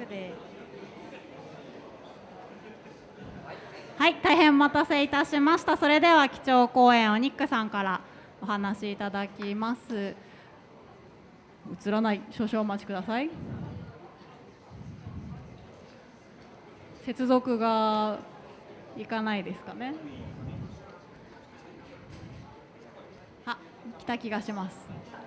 クで。はい大変お待たせいたしました。それでは基調講演をニックさんからお話しいただきます。映らない少々お待ちください。接続がいかないですかね。あ来た気がします。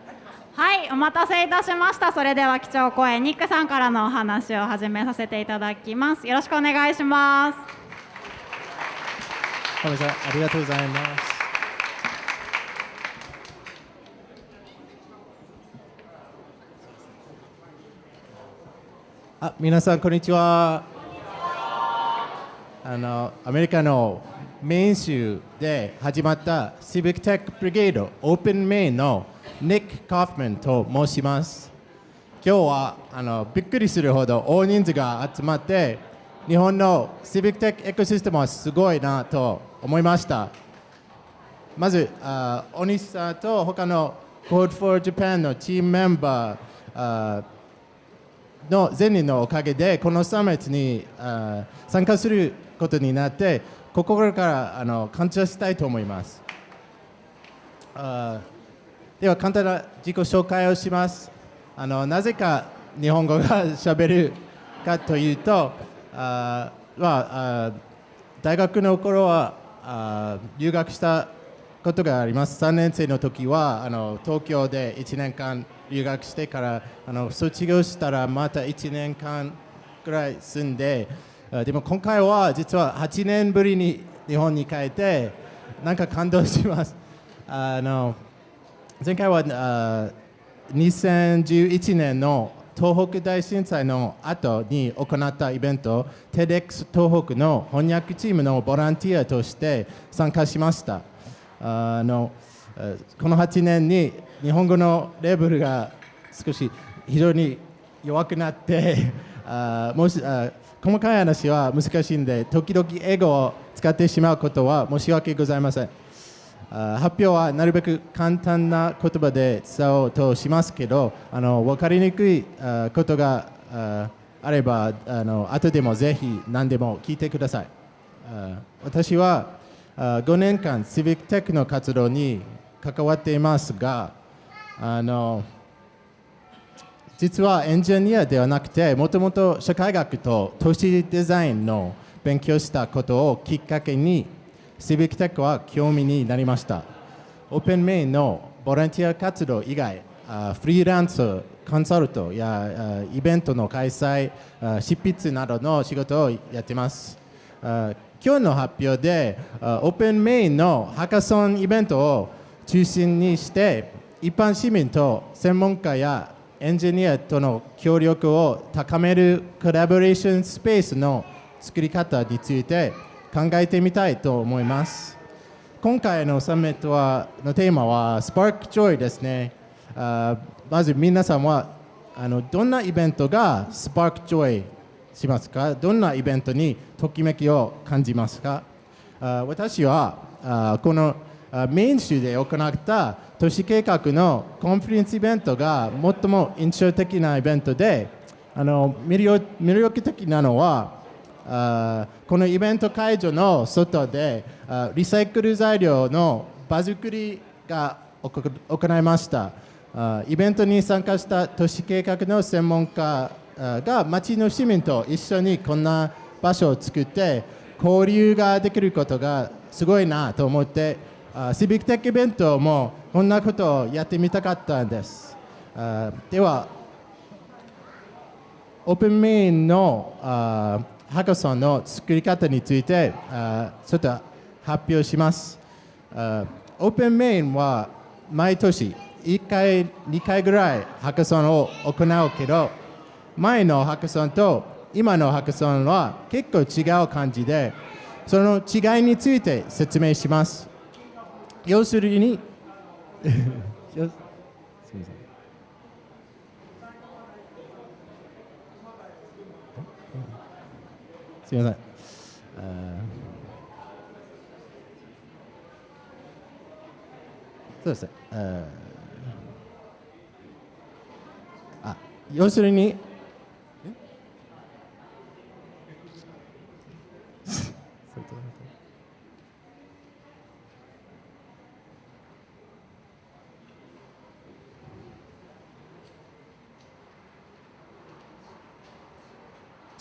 はいお待たせいたしました。それでは基調講演ニックさんからのお話を始めさせていただきます。よろしくお願いしますこんにちはありがとうございます。あ皆さんこんにちは。あのアメリカのメイン州で始まった Civic Tech Brigade オープンメインのニック・カーフマンと申します。今日はあのびっくりするほど大人数が集まって日本の Civic Tech エコシステムはすごいなと思いました。まずあ大西さんと他の Code for Japan のチームメンバーの全人のおかげでこのサミットにあ参加することになって心からあの感謝したいと思います。あでは簡単な自己紹介をします。あのなぜか日本語がしゃべるかというとあ、まあ、大学の頃はあ留学したことがあります。3年生の時はあの東京で1年間留学してからあの卒業したらまた1年間くらい住んででも今回は実は8年ぶりに日本に帰ってなんか感動します。あの前回はあ2011年の東北大震災の後に行ったイベント TEDx 東北の翻訳チームのボランティアとして参加しました。あのこの8年に日本語のレベルが少し非常に弱くなって あもしあ細かい話は難しいんで時々英語を使ってしまうことは申し訳ございません。発表はなるべく簡単な言葉で伝えようとしますけどあの分かりにくいことがあればあの後でもぜひ何でも聞いてください。私は5年間 Civic Tech の活動に関わっていますがあの実はエンジニアではなくてもともと社会学と都市デザインの勉強したことをきっかけに Civic Tech は興味になりました。オープンメインのボランティア活動以外フリーランスコンサルトやイベントの開催執筆などの仕事をやっています。今日の発表でオープンメインのハカソンイベントを中心にして一般市民と専門家やエンジニアとの協力を高めるコラボレーションスペースの作り方について考えてみたいと思います。今回のサミットはのテーマは spark joy ですね。あまず皆さんはあのどんなイベントが spark joy しますか？どんなイベントにときめきを感じますか？あ私はあこのメイン州で行った都市計画の conference イベントが最も印象的なイベントであの魅力的なのはあこのイベント会場の外であリサイクル材料の場作りが行いました。あイベントに参加した都市計画の専門家が町の市民と一緒にこんな場所を作って交流ができることがすごいなと思ってシビックテックイベントもこんなことをやってみたかったんです。ではオープンメインのあハカソンの作り方についてちょっと発表します。オープンメインは毎年1回2回ぐらいハカソンを行うけど前のハカソンと今のハカソンは結構違う感じでその違いについて説明します。要するに すみませんすみません。そうですね。あ要するに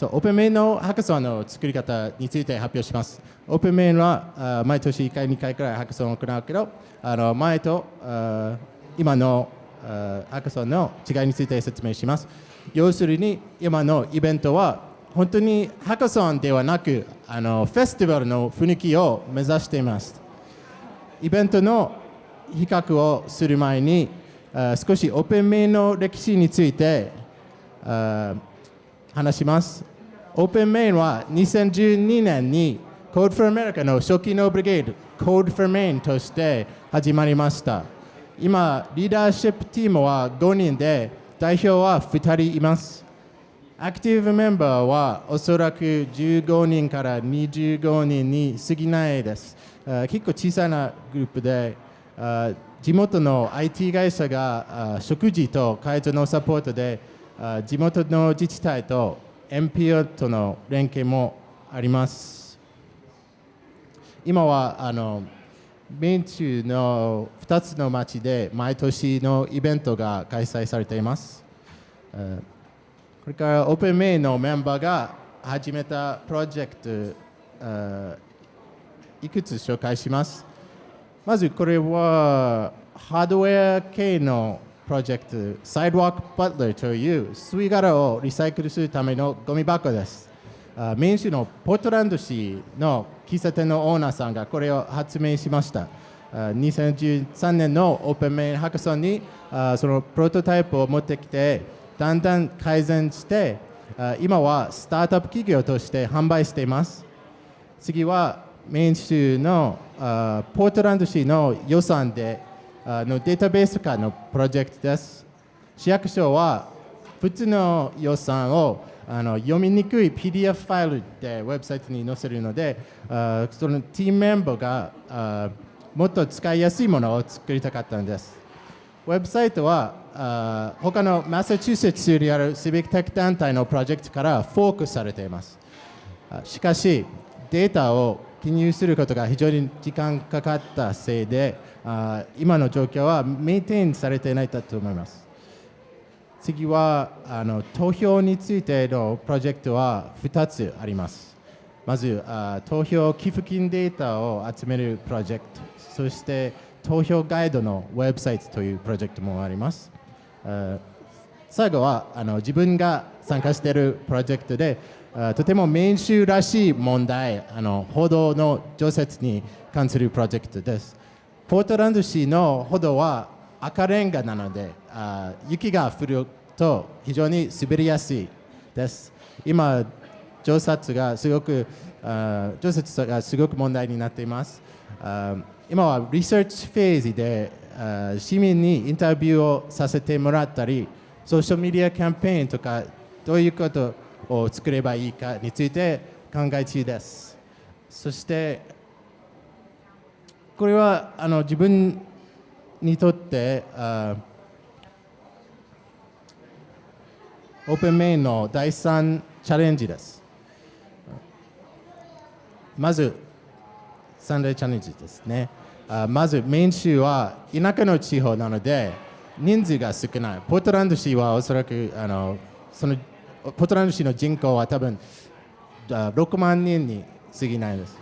そうオープンメインのハカソンの作り方について発表します。オープンメインは毎年1回、2回くらいハカソンを行うけど、あの前とあ今のあハカソンの違いについて説明します。要するに今のイベントは本当にハカソンではなくあのフェスティバルの雰囲気を目指しています。イベントの比較をする前に少しオープンメインの歴史について話します。オープンメインは2012年に Code for America の初期のブリゲード Code for Main として始まりました。今、リーダーシップチームは5人で代表は2人います。アクティブメンバーはおそらく15人から25人に過ぎないです。結構小さなグループで、地元の IT 会社が食事と会場のサポートで、地元の自治体と NPO との連携もあります。今はあの米中の2つの町で毎年のイベントが開催されています。これからオープンメイのメンバーが始めたプロジェクト、いくつ紹介します？まずこれはハードウェア系のプロジェクト Sidewalk Butler という吸い殻をリサイクルするためのゴミ箱です。あメイン州のポートランド市の喫茶店のオーナーさんがこれを発明しました。2013年のオープンメインハカソンにそのプロトタイプを持ってきてだんだん改善して今はスタートアップ企業として販売しています。次はメイン州のポートランド市の予算であのデータベース化のプロジェクトです。市役所は普通の予算をあの読みにくい PDF ファイルでウェブサイトに載せるので、あそのチームメンバーがあもっと使いやすいものを作りたかったんです。ウェブサイトはあ他のマサチューセッツ州にあるシビックテック団体のプロジェクトからフォークされています。しかし、データを記入することが非常に時間かかったせいで、あ今の状況はメインテインされていないだと思います。次はあの投票についてのプロジェクトは2つあります。まずあ投票寄付金データを集めるプロジェクト、そして投票ガイドのウェブサイトというプロジェクトもあります。あ最後はあの自分が参加しているプロジェクトであとても民主らしい問題あの報道の常設に関するプロジェクトですポートランド市の歩道は赤レンガなのであ雪が降ると非常に滑りやすいです。今調査がすごくあ調査がすごく問題になっています。あ今はリサーチフェーズであ市民にインタビューをさせてもらったりソーシャルメディアキャンペーンとかどういうことを作ればいいかについて考え中です。そしてこれはあの自分にとってあオープンメインの第3チャレンジですまず三大チャレンジですね。あまずメイン州は田舎の地方なので人数が少ない。ポートランド市はおそらくあのそのポートランド市の人口は多分6万人に過ぎないです。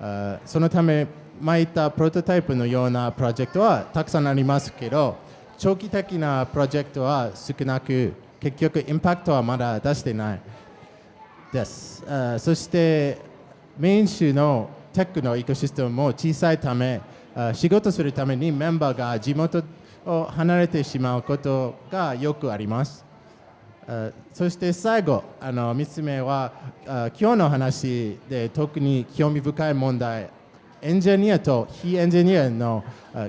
あそのため前言ったプロトタイプのようなプロジェクトはたくさんありますけど長期的なプロジェクトは少なく結局インパクトはまだ出してないです。あそしてメイン州のテックのエコシステムも小さいため仕事するためにメンバーが地元を離れてしまうことがよくあります。そして最後、あの3つ目は今日の話で特に興味深い問題、エンジニアと非エンジニアの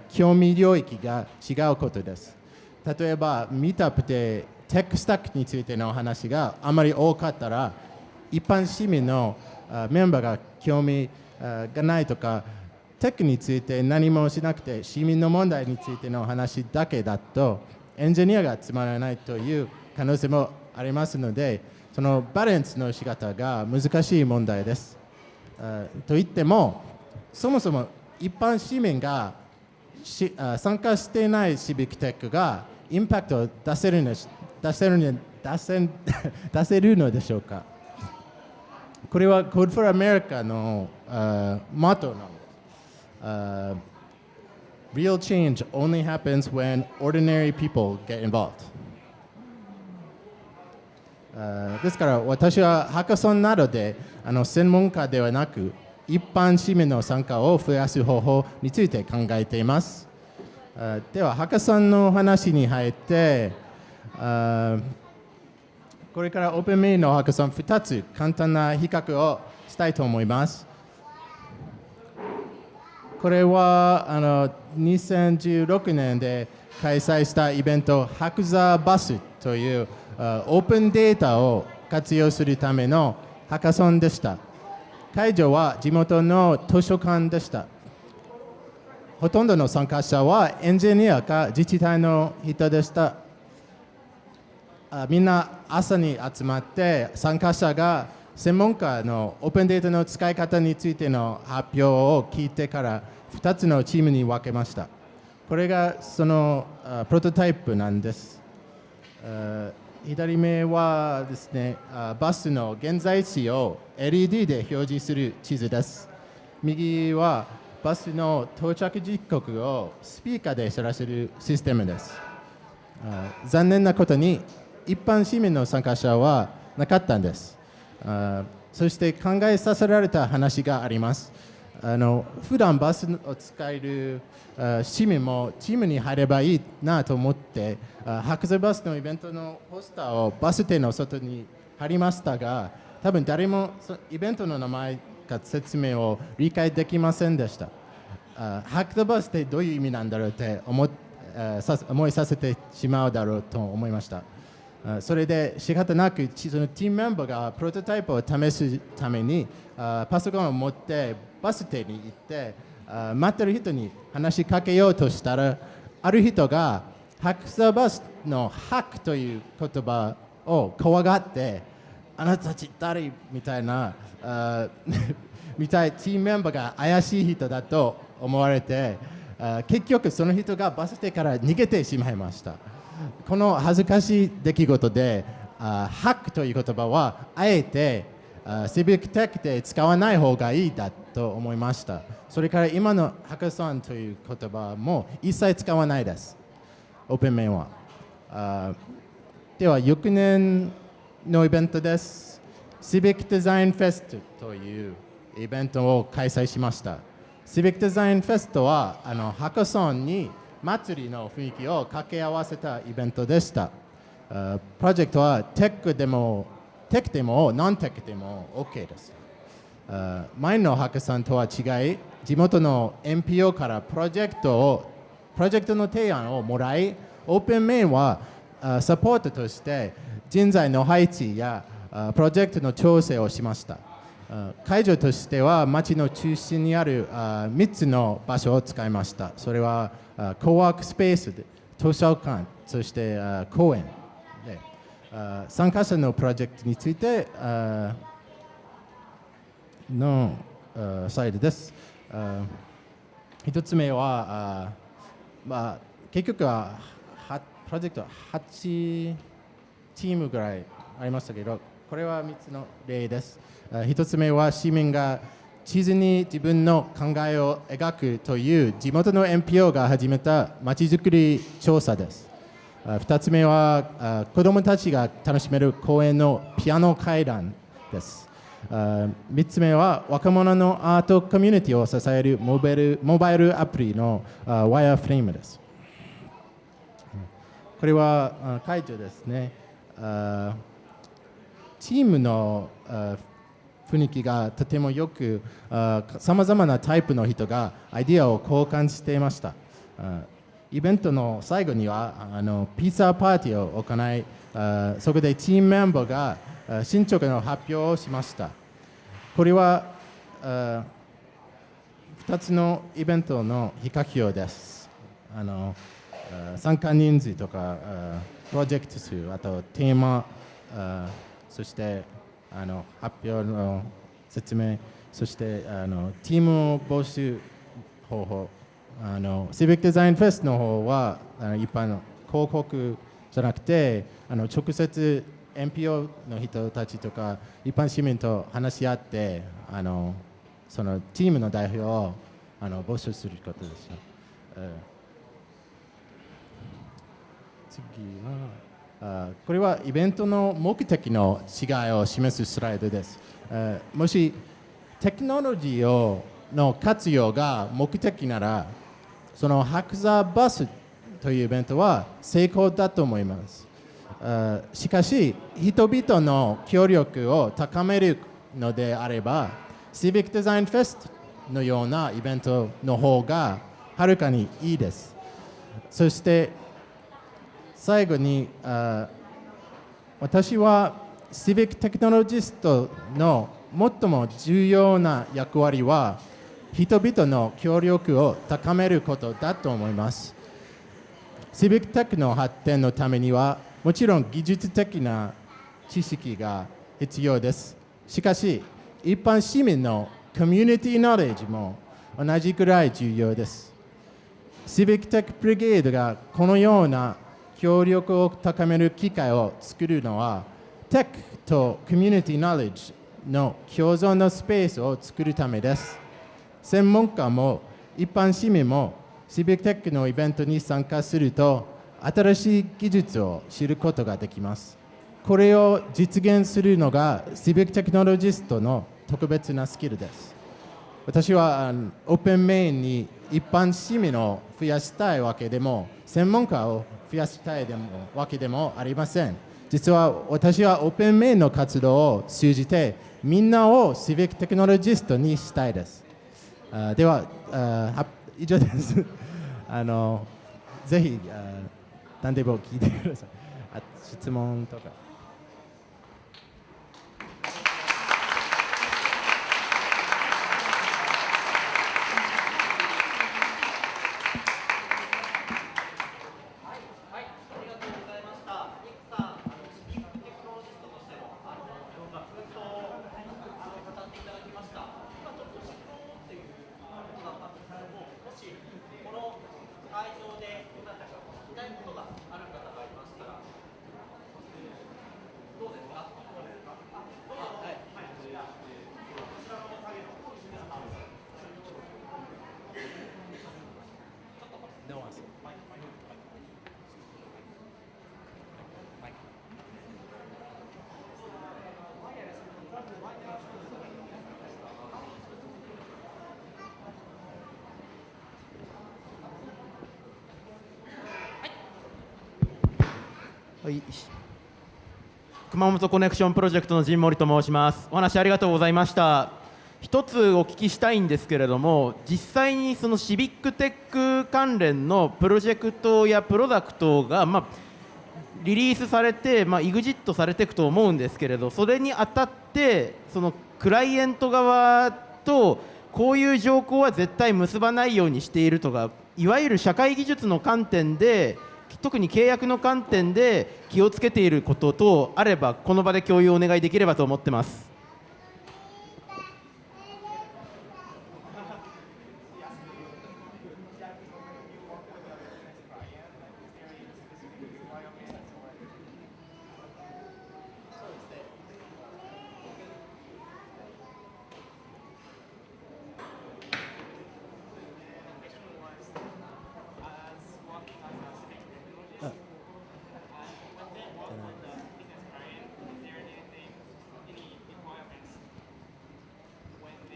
興味領域が違うことです。例えば、ミートアップでテックスタックについてのお話があまり多かったら、一般市民のメンバーが興味がないとか、テックについて何もしなくて、市民の問題についてのお話だけだと、エンジニアがつまらないという可能性もありますので、そのバランスの仕方が難しい問題です。といっても、そもそも一般市民がし参加していないシビックテックがインパクトを出せるの出せるの出せ出せるのでしょうか？これは Code for America の、uh, モットーなんです。Real change only happens when ordinary people get involved. ですから私はハカソンなどであの専門家ではなく一般市民の参加を増やす方法について考えています。では、ハカソンの話に入って、これからオープンメインのハカソン2つ簡単な比較をしたいと思います。これはあの2016年で開催したイベント、ハクザーバスというオープンデータを活用するためのハカソンでした。会場は地元の図書館でした。ほとんどの参加者はエンジニアか自治体の人でした。あみんな朝に集まって参加者が専門家のオープンデータの使い方についての発表を聞いてから2つのチームに分けました。これがそのプロトタイプなんです。左目はですねバスの現在地を LED で表示する地図です。右はバスの到着時刻をスピーカーで知らせるシステムです。残念なことに一般市民の参加者はなかったんです。そして考えさせられた話があります。あの普段バスを使える市民もチームに入ればいいなと思って、あ白座バスのイベントのポスターをバス停の外に貼りましたが、多分誰もイベントの名前か説明を理解できませんでした。あ白座バスってどういう意味なんだろうって思っ思いさせてしまうだろうと思いました。それで仕方なくそのチームメンバーがプロトタイプを試すためにパソコンを持ってバス停に行ってあ待ってる人に話しかけようとしたらある人がハクサバスのハクという言葉を怖がってあなたたち誰？みたいなあ みたいチームメンバーが怪しい人だと思われてあ結局その人がバス停から逃げてしまいました。この恥ずかしい出来事で、あハックという言葉はあえてシビックテックで使わない方がいいだと思いました。それから今のハカソンという言葉も一切使わないです。オープンメインは。では、翌年のイベントです。シビックデザインフェストというイベントを開催しました。シビックデザインフェストはあのハカソンに祭りの雰囲気を掛け合わせたイベントでした。プロジェクトはテックでも、テクでも、ノンテクでも OK です。前のハカソンとは違い、地元の NPO からプロジェクトを、プロジェクトの提案をもらい、オープンメインはサポートとして人材の配置やプロジェクトの調整をしました。会場としては町の中心にある3つの場所を使いました。それはあコワークスペース、図書館、そして公園参加者のプロジェクトについてのサイドです。あ一つ目は、まあ、結局はプロジェクトは8チームぐらいありましたけど、これは3つの例です。あ一つ目は市民が地図に自分の考えを描くという地元の NPO が始めたまちづくり調査です。あ二つ目は子どもたちが楽しめる公園のピアノ階段です。あ三つ目は若者のアートコミュニティを支えるモバイルモバイルアプリのワイヤーフレームです。これはあ会場ですね。チームの雰囲気がとてもよく、さまざまなタイプの人がアイディアを交換していました。イベントの最後にはあのピザパーティーを行い、あそこでチームメンバーが進捗の発表をしました。これはあ2つのイベントの比較表です。あの参加人数とかプロジェクト数、あとテーマ、そしてあの発表の説明、そしてあのチーム募集方法、あのシビックデザインフェスの方はあの一般の広告じゃなくてあの直接 NPO の人たちとか一般市民と話し合ってあのそのチームの代表をあの募集することでした。えー次はあこれはイベントの目的の違いを示すスライドです。えーもしテクノロジーをの活用が目的ならその白座バスというイベントは成功だと思います。しかし、人々の協力を高めるのであれば、Civic Design Fest のようなイベントの方がはるかにいいです。そして、最後に、あ私は Civic テクノロジストの最も重要な役割は人々の協力を高めることだと思います。Civic テクの発展のためにはもちろん技術的な知識が必要です。しかし一般市民のコミュニティノレッジも同じくらい重要です。Civic Tech Brigade がこのような協力を高める機会を作るのは、テックとコミュニティノレッジの共存のスペースを作るためです。専門家も一般市民も Civic Tech のイベントに参加すると、新しい技術を知ることができます。これを実現するのが Civic テクノロジストの特別なスキルです。私はオープンメインに一般市民を増やしたいわけでも専門家を増やしたいでもわけでもありません実は私はオープンメインの活動を通じてみんなをシビックテクノロジストにしたいですあではあ以上です。あのぜひあ何でも聞いてください。あ質問とか。はい。熊本コネクションプロジェクトの陣森と申します。お話ありがとうございました。一つお聞きしたいんですけれども、実際にそのシビックテック関連のプロジェクトやプロダクトが、まあ、リリースされて、まあ、EXIT されていくと思うんですけれど、それにあたって、そのクライアント側とこういう条項は絶対結ばないようにしているとか、いわゆる社会技術の観点で、特に契約の観点で気をつけていることとあればこの場で共有をお願いできればと思ってます。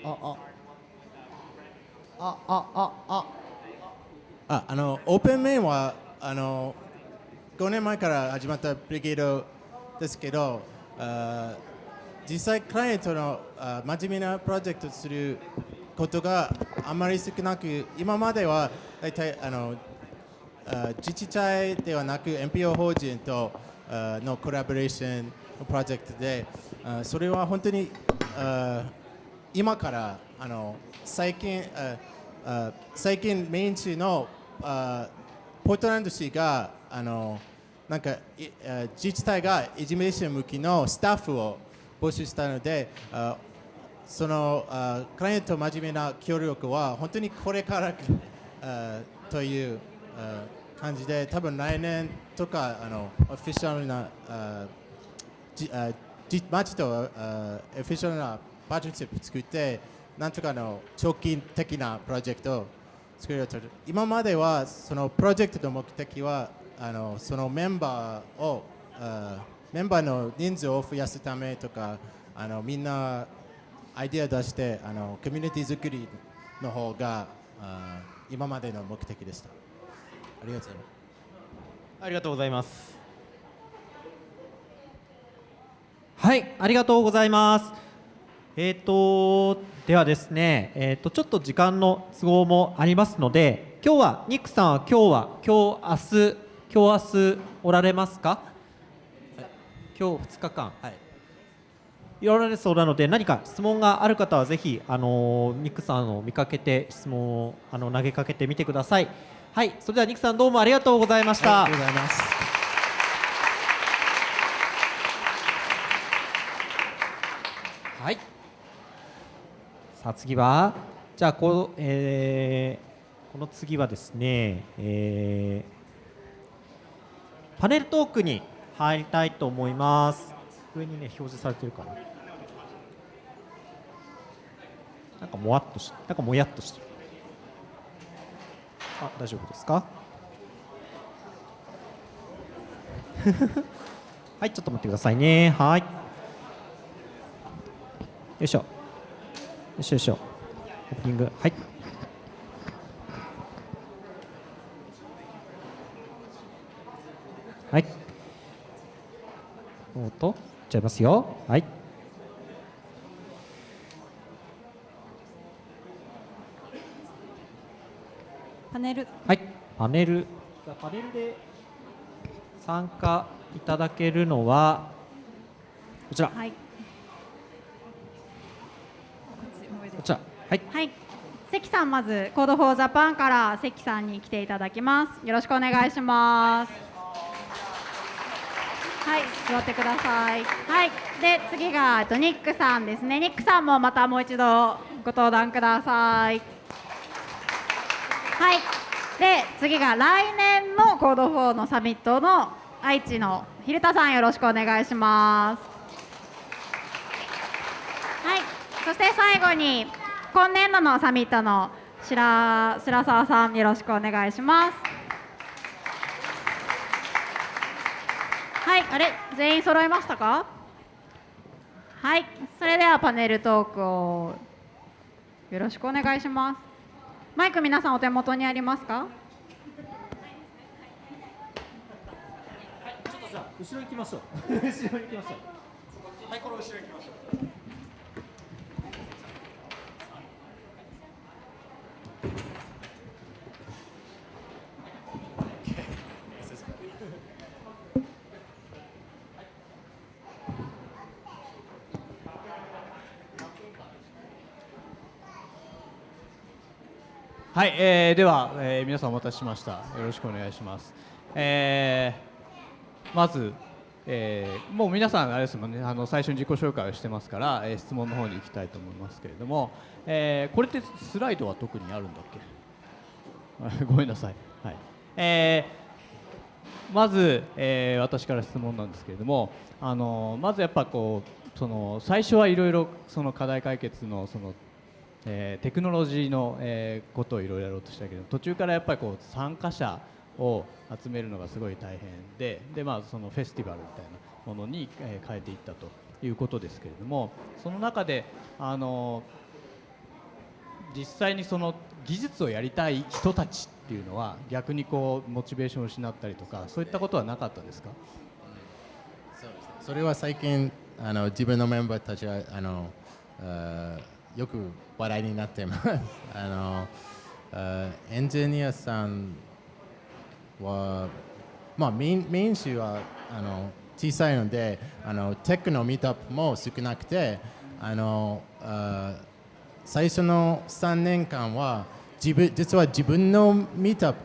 ああああああああのオープンメインはあの5年前から始まったブリゲードですけどあ実際クライアントのあ真面目なプロジェクトすることがあまり少なく今までは大体あのあ自治体ではなく NPO 法人とあのコラボレーションのプロジェクトであそれは本当にあ今からあの最近あ最近メイン州のあポートランド市があのなんか自治体がいじめ者向きのスタッフを募集したのでそのあクライアント真面目な協力は本当にこれからというあ感じで多分来年とかあのオフィシャルなあじあじ町とあエフィシャルなパートナーシップ作ってなんとかの長期的なプロジェクトを作る。今まではそのプロジェクトの目的はあのそのメンバーをあメンバーの人数を増やすためとかあのみんなアイデア出してあのコミュニティ作りの方があ今までの目的でした。ありがとう。ございますありがとうございます。はい、ありがとうございます。えっ、とではですね、えっ、とちょっと時間の都合もありますので、今日はニックさんは今日は今日明日今日明日おられますか？今日2日間。はいいられそうなので何か質問がある方はぜひあのニックさんを見かけて質問をあの投げかけてみてください。はい、それではニックさんどうもありがとうございました。ありがとうございますはい。さあ次は？じゃあこ,、えーこの次はですね、えーパネルトークに入りたいと思います。上にね表示されてるかな。なんかもわっとしなんかもやっとしてる。あ大丈夫ですか？はいちょっと待ってくださいね。はい。よいしょ。よいしょよいしょ。オープニング。はい。はい。おっと、ちゃいますよ。はい。パネルはい。パネル。パネルで参加いただけるのはこちら。はいこっち上でこちら。はい。はい。関さんまず Code for Japan から関さんに来ていただきます。よろしくお願いします。はい。座ってください。はい。で次がえっとニックさんですね。ニックさんもまたもう一度ご登壇ください。はい。で次が来年の Code for のサミットの愛知の蛭田さんよろしくお願いします。はい、そして最後に今年度のサミットの白白澤さんよろしくお願いします。はい、あれ全員揃いましたか？はい、それではパネルトークをよろしくお願いします。マイク皆さんお手元にありますか？後ろ行きましょう。後ろ行きましょう。はい、この後ろ行きましょう。はい、えーでは、えー皆さんお待たせしました。よろしくお願いします。えーまず、えーもう皆さんあれですもんね、あの最初に自己紹介をしてますから、えー質問の方に行きたいと思いますけれども、えーこれってスライドは特にあるんだっけ？ごめんなさい。はい。えーまず、えー私から質問なんですけれども、あのまずやっぱこうその最初はいろいろその課題解決のそのえーテクノロジーの、えーことをいろいろやろうとしたけど途中からやっぱりこう参加者を集めるのがすごい大変でで、まあ、そのフェスティバルみたいなものに、えー変えていったということですけれどもその中であの実際にその技術をやりたい人たちっていうのは逆にこうモチベーションを失ったりとかそういったことはなかったですか？そうですね。それは最近あの自分のメンバーたちはあのあよく話題になっています。あのあーエンジニアさんは、まあ、メインメイン州はあの小さいのであのテックのミートアップも少なくてあのあ最初の3年間は自分実は自分のミートアップ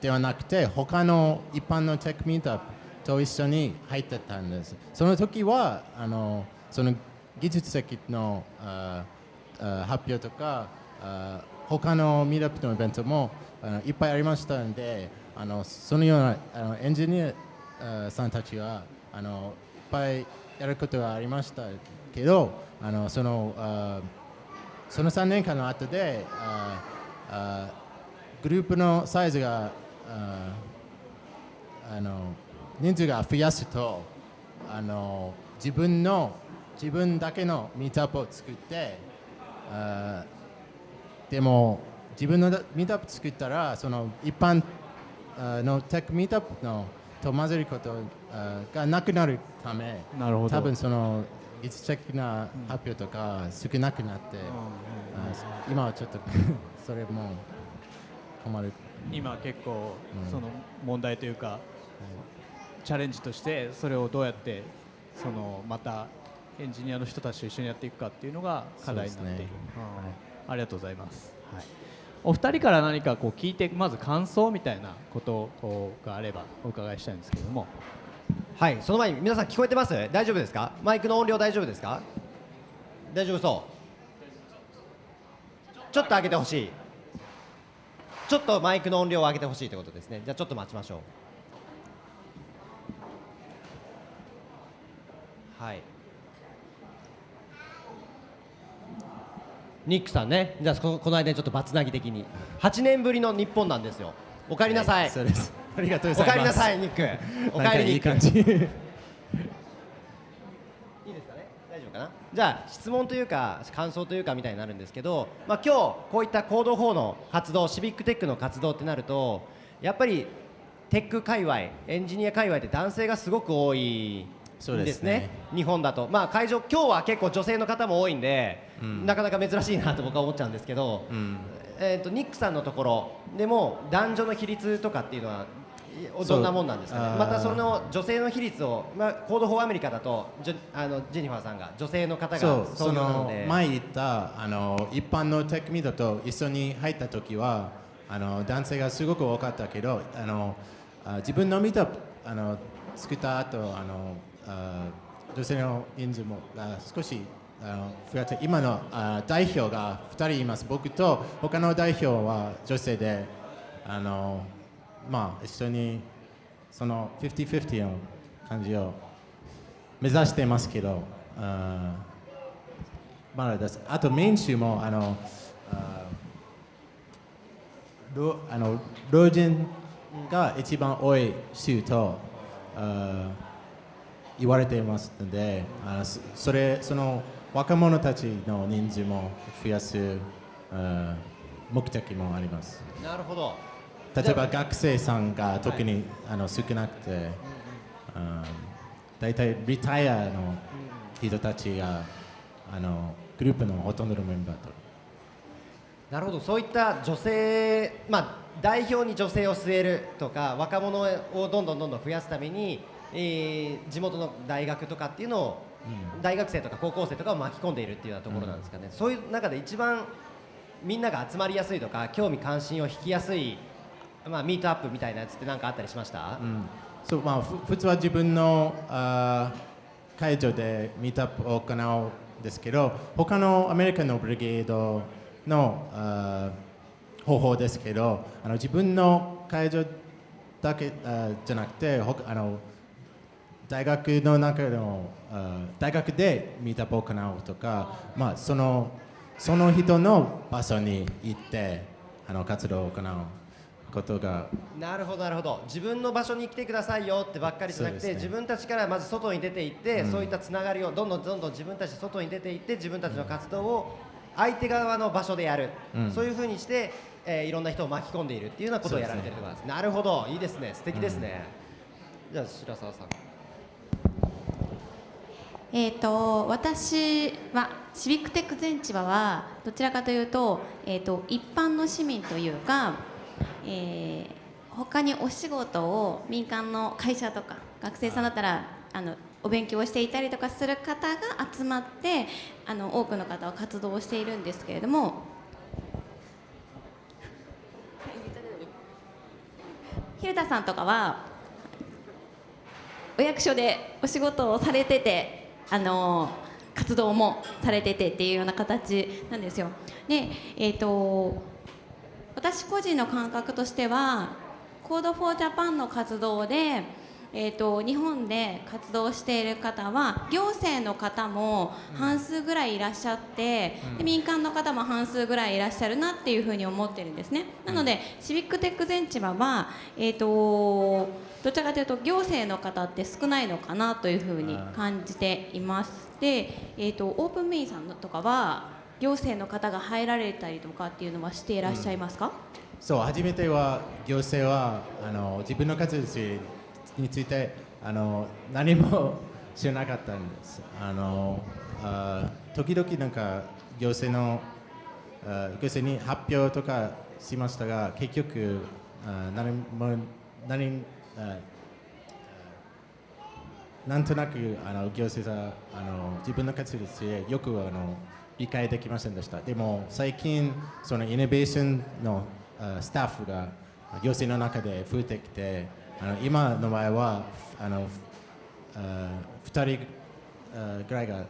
ではなくて他の一般のテックミートアップと一緒に入ってたんです。その時はあのその技術的のああ発表とか他のミートアップのイベントもいっぱいありましたのであのそのようなあのエンジニアさんたちはあのいっぱいやることがありましたけどあのそのあその3年間の後でああグループのサイズがああの人数が増やすとあの自分の自分だけのミートアップを作ってあでも自分のミートアップ作ったらその一般あのテックミートアップのと混ぜることあがなくなるためなるほど。多分その技術的な発表とか少なくなって、あ今はちょっとそれも困る。今結構うんその問題というか、チャレンジとしてそれをどうやってそのまたエンジニアの人たちと一緒にやっていくかっていうのが課題になっている、ね。うん。ありがとうございます、はい、お二人から何かこう聞いてまず感想みたいなことがあればお伺いしたいんですけれども。はいその前に皆さん聞こえてます？大丈夫ですか？マイクの音量大丈夫ですか？大丈夫そう。ちょっと上げてほしい。ちょっとマイクの音量を上げてほしいということですね。じゃあちょっと待ちましょう。はいニックさんね。じゃあここの間にちょっとバツナギ的に。8年ぶりの日本なんですよ。お帰りなさい、そうです。ありがとうございます。お帰りなさいニック。おか帰りニック。いい感じ。いいですかね？大丈夫かな？じゃあ質問というか感想というかみたいになるんですけど、まあ、今日こういった Code for の活動シビックテックの活動ってなるとやっぱりテック界隈エンジニア界隈って男性がすごく多いそうですすね。日本だと、まあ、会場今日は結構女性の方も多いんで、うん。なかなか珍しいなと僕は思っちゃうんですけど、うん。えー、とニックさんのところでも男女の比率とかっていうのはいどんなもんなんですかね？またその女性の比率を、まあ、 Code for America だとジョあのジェニファーさんが女性の方がそう創その前言ったあの一般のテックミートと一緒に入った時はあの男性がすごく多かったけどあのあ自分のミートあの作った後あのあ女性の人数も少しあの増えて今の代表が2人います僕と他の代表は女性であのまあ一緒にその50-50の感じを目指してますけど、あまだです。あとメイン州もあのあの老人が一番多い州とあ言われていますので、あのそそれその若者たちの人数も増やすあー目的もあります。なるほど。例えば学生さんが特に、あの少なくて、あー大体リタイアの人たちがあのグループのほとんどのメンバーと。なるほど。そういった女性、まあ、代表に女性を据えるとか若者をどんどんどんどん増やすために、えー地元の大学とかっていうのを、大学生とか高校生とかを巻き込んでいるっていうようなところなんですかね、そういう中で一番みんなが集まりやすいとか興味関心を引きやすい、まあ、ミートアップみたいなやつって何かあったりしました、うん。そうまあ、ふ普通は自分のあー会場でミートアップを行うんですけど他のアメリカのブリゲードのあー方法ですけどあの自分の会場だけあーじゃなくてあの大学の中の大学でミートアップを行うとか、まあ、そのその人の場所に行ってあの活動を行うことがなるほどなるほど。自分の場所に来てくださいよってばっかりじゃなくて、ね。自分たちからまず外に出ていって、うん。そういったつながりをどんどんどんどん自分たち外に出ていって自分たちの活動を相手側の場所でやる、うん。そういうふうにして、えーいろんな人を巻き込んでいるっていうようなことをやられてるところす。なるほど。いいですね。素敵ですね、じゃあ白澤さんえー、と私はシビックテック全千葉はどちらかというと,、えー、と一般の市民というか、えー他にお仕事を民間の会社とか学生さんだったらあのお勉強をしていたりとかする方が集まってあの多くの方は活動をしているんですけれども。蛭田さんとかはお役所でお仕事をされててあの活動もされててっていうような形なんですよ。で、えー、と私個人の感覚としては Code for Japan の活動でえー、と日本で活動している方は行政の方も半数ぐらいいらっしゃって、で民間の方も半数ぐらいいらっしゃるなっていうふうに思ってるんですね。なので、シビックテック全千葉は、えー、とどちらかというと行政の方って少ないのかなというふうに感じています。で、えー、とオープンメインさんとかは行政の方が入られたりとかっていうのはしていらっしゃいますか、そう初めては行政はあの自分の活動についてあの何も知らなかったんです。あのあ時々なんか行政のあ行政に発表とかしましたが結局あ何も何あなんとなくあの行政があの自分の活動についてよくあの理解できませんでした。でも最近そのイノベーションのあスタッフが行政の中で増えてきて、あの今の場合はあのあ2人あぐらいがい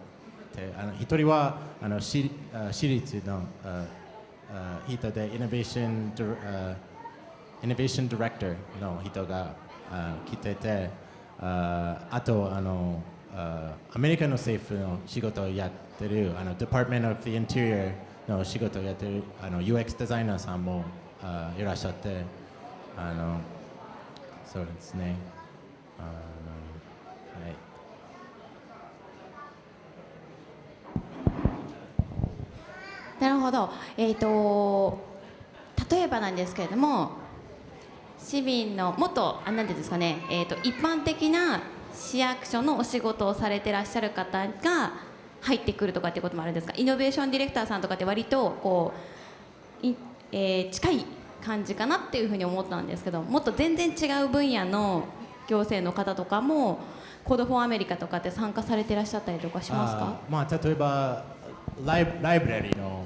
て、あの1人はあの私あ私立のああ人でイノベーションディあイノベーションディレクターの人があ来てて、ああとあのあアメリカの政府の仕事をやってるあの Department of the Interior の仕事をやってるあの UX デザイナーさんもあいらっしゃってあのそうですね。あの、はい、なるほど、えー、と例えばなんですけれども市民のもっとあなんていうんですかね、えー、と一般的な市役所のお仕事をされてらっしゃる方が入ってくるとかっていうこともあるんですか？イノベーションディレクターさんとかって割とこうい、えー近い感じかなっていうふうに思ったんですけどもっと全然違う分野の行政の方とかも Code for America とかって参加されてらっしゃったりとかしますか？あまあ例えばライブライブラリーの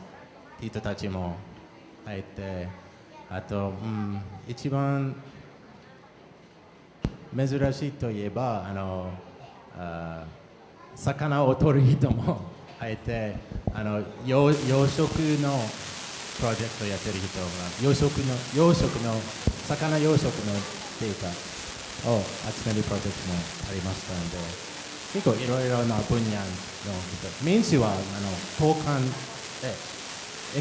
人たちも入ってあと、うん、一番珍しいといえばあのあ魚を取る人も入ってあの養養殖のプロジェクトやってる人が養殖の養殖の魚養殖のデータを集めるプロジェクトもありましたので結構いろいろな分野の人メイン誌はあの交換で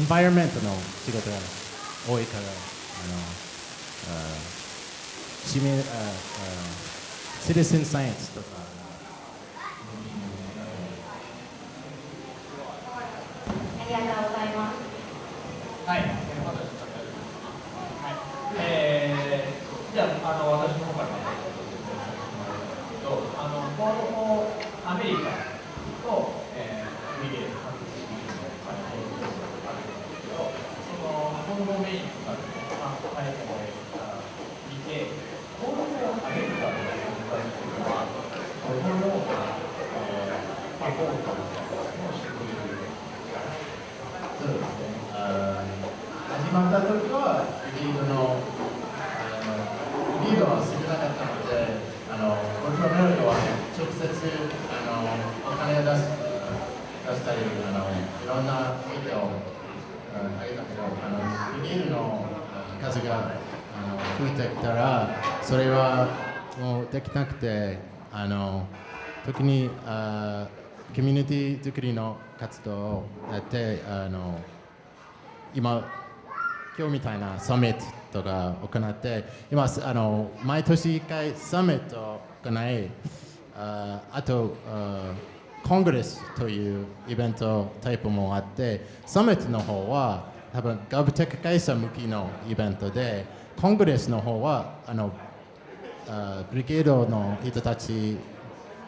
エンバイロメントの仕事が多いからあのあ市民ああシティズンサイエンスとか。ありがとうございます。はい。えー、じゃあ、あの私の方からまず説明しますけど、あの Code for America と、えー、ブリゲード各地域の会合があるんですけど、その Code for Maine とかで、まあ、書いてもらえたら見て、 Code for America の存在っていうのは、どのような、えー、サポートみたいなのをしてくれるんですかそうですね。あー始まった時はリードのあのリードは少なかったので、あのコントロールは直接あのお金を出す出したりあのいろんな意見をああげたけど、あのリードの数があの増えてきたらそれはもうできなくて、あの特にあコミュニティ作りの活動をやってあの今今日みたいなサミットとか行って今あの毎年1回サミットを行いああとあコングレスというイベントタイプもあってサミットの方は多分ガブテック会社向きのイベントでコングレスの方はあのあブリゲードの人たち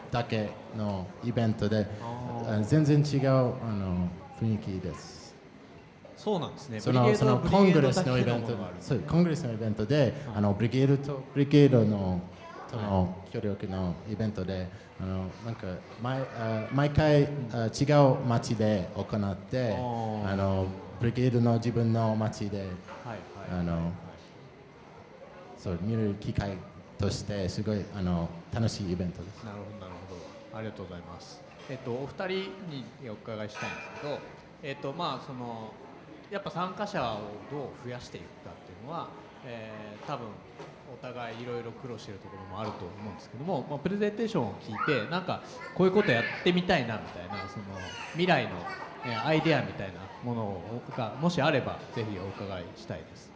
だけのイベントであ全然違うあの雰囲気です。そうなんですね。そのそのコングレスのイベントそうコングレスのイベントで、あのブリゲードとブリゲードのとの協力のイベントで、あのなんか毎あ毎回あ違う町で行って、ーあのブリゲードの自分の町で。あのそう見る機会としてすごいあの楽しいイベントです。なるほどなるほどありがとうございます。えっとお二人にお伺いしたいんですけど、えっとまあそのやっぱ参加者をどう増やしていくかっていうのは、えー多分お互いいろいろ苦労しているところもあると思うんですけども、まあ、プレゼンテーションを聞いてなんかこういうことやってみたいなみたいなその未来の、えーアイデアみたいなものがもしあればぜひお伺いしたいです。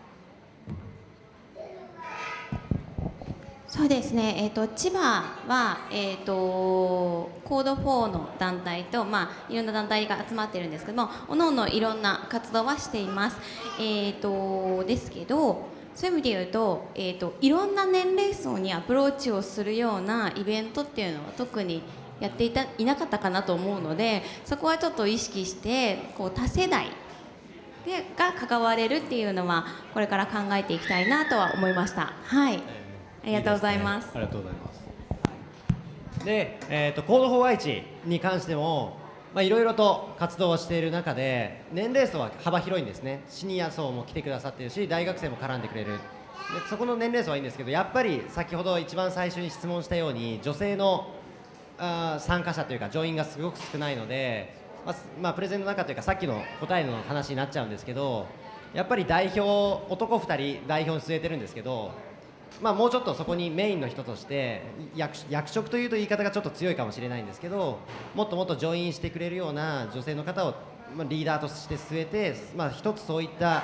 そうですね、えー、と千葉は、えー、とコード4の団体と、まあ、いろんな団体が集まってるんですけどもおのおのいろんな活動はしています、えー、とですけどそういう意味で言うと,、えー、といろんな年齢層にアプローチをするようなイベントっていうのは特にやっていたいなかったかなと思うのでそこはちょっと意識してこう多世代でが関われるっていうのはこれから考えていきたいなとは思いました。はいありがとうございます。ありがとうございます。で、えー、とコード4愛知に関してもまあいろいろと活動をしている中で年齢層は幅広いんですねシニア層も来てくださってるし大学生も絡んでくれるでそこの年齢層はいいんですけどやっぱり先ほど一番最初に質問したように女性のあ参加者というか乗員がすごく少ないので、まあまあ、プレゼンの中というかさっきの答えの話になっちゃうんですけどやっぱり代表男2人代表に据えてるんですけどまあ、もうちょっとそこにメインの人として役役職というと言い方がちょっと強いかもしれないんですけどもっともっとジョインしてくれるような女性の方を、まあ、リーダーとして据えて、まあ、一つそういった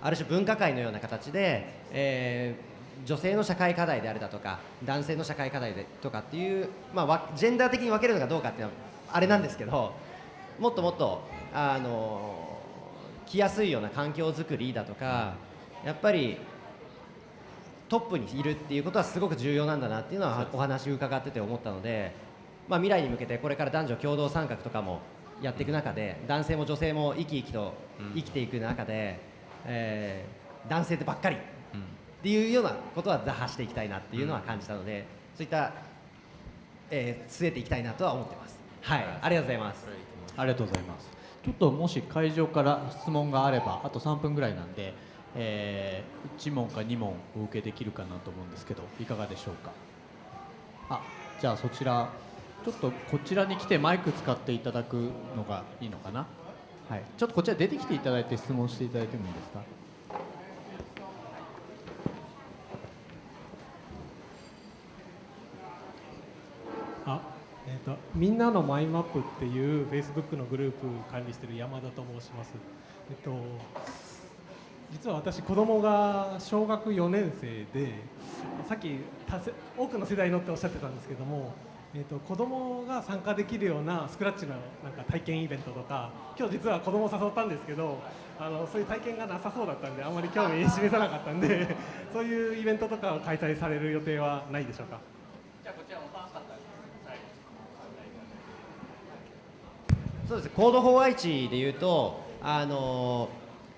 ある種分科会のような形で、えー女性の社会課題であるだとか男性の社会課題でとかっていう、まあわ、ジェンダー的に分けるのかどうかっていうのはあれなんですけどもっともっとあの来やすいような環境づくりだとかやっぱりトップにいるっていうことはすごく重要なんだなっていうのはお話伺ってて思ったので、まあ、未来に向けてこれから男女共同参画とかもやっていく中で男性も女性も生き生きと生きていく中で、えー男性ってばっかりっていうようなことは打破していきたいなっていうのは感じたので、そういった、えー据えていきたいなとは思ってます。はい、ありがとうございます。ありがとうございます。ちょっともし会場から質問があればあと3分ぐらいなんで、えー、1問か2問お受けできるかなと思うんですけどいかがでしょうか？あじゃあそちらちょっとこちらに来てマイク使っていただくのがいいのかな？はい。ちょっとこちら出てきていただいて質問していただいてもいいですか？あ、えー、とみんなのマイマップっていう Facebook のグループ管理している山田と申します。えっと実は私子供が小学4年生でさっき多くの世代のっておっしゃってたんですけども、えー、と子供が参加できるようなスクラッチのなんか体験イベントとか今日実は子供を誘ったんですけどあのそういう体験がなさそうだったんであんまり興味示さなかったんでそういうイベントとかを開催される予定はないでしょうか？じゃこちらそうです。コード4愛知でいうと、あの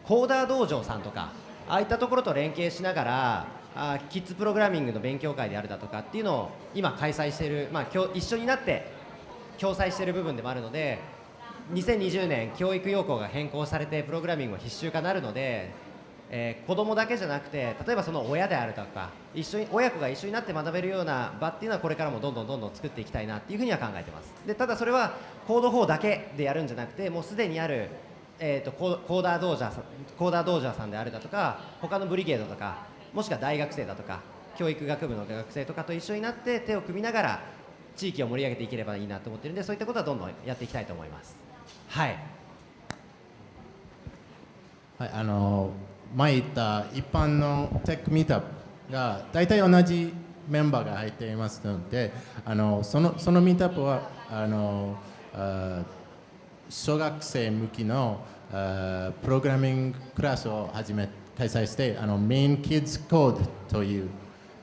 コーダー道場さんとかああいったところと連携しながらあキッズプログラミングの勉強会であるだとかっていうのを今開催している、まあ、一緒になって共催している部分でもあるので2020年教育要項が変更されてプログラミングも必修化なるので、えー子供だけじゃなくて例えばその親であるとか一緒に親子が一緒になって学べるような場っていうのはこれからもどんどんどんどん作っていきたいなっていうふうには考えてます。でただそれはコード4だけでやるんじゃなくてもうすでにある、えー、とコーコーダー道場さんコーダー道場さんであるだとか他のブリゲードとかもしくは大学生だとか教育学部の学生とかと一緒になって手を組みながら地域を盛り上げていければいいなと思ってるんでそういったことはどんどんやっていきたいと思います。はい。はい、あの前言った一般のテックミートアップが大体同じメンバーが入っていますのであのそのそのミートアップはあのあ小学生向きのあプログラミングクラスを始め開催してあのメインキッズコードという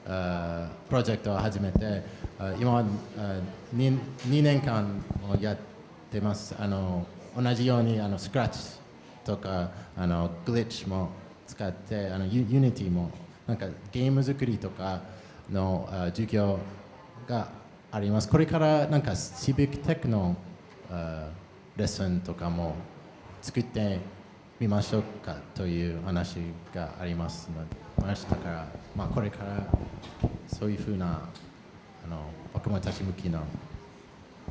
あプロジェクトを始めてあ今あ 2, 2年間をやってます。あの同じようにあのスクラッチとかあの Glitch も使ってあの Unity もなんかゲーム作りとかの授業がありますこれからなんか Civic Tech のレッスンとかも作ってみましょうかという話がありますのでましたから、まあ、これからそういうふうなあの若者たち向きの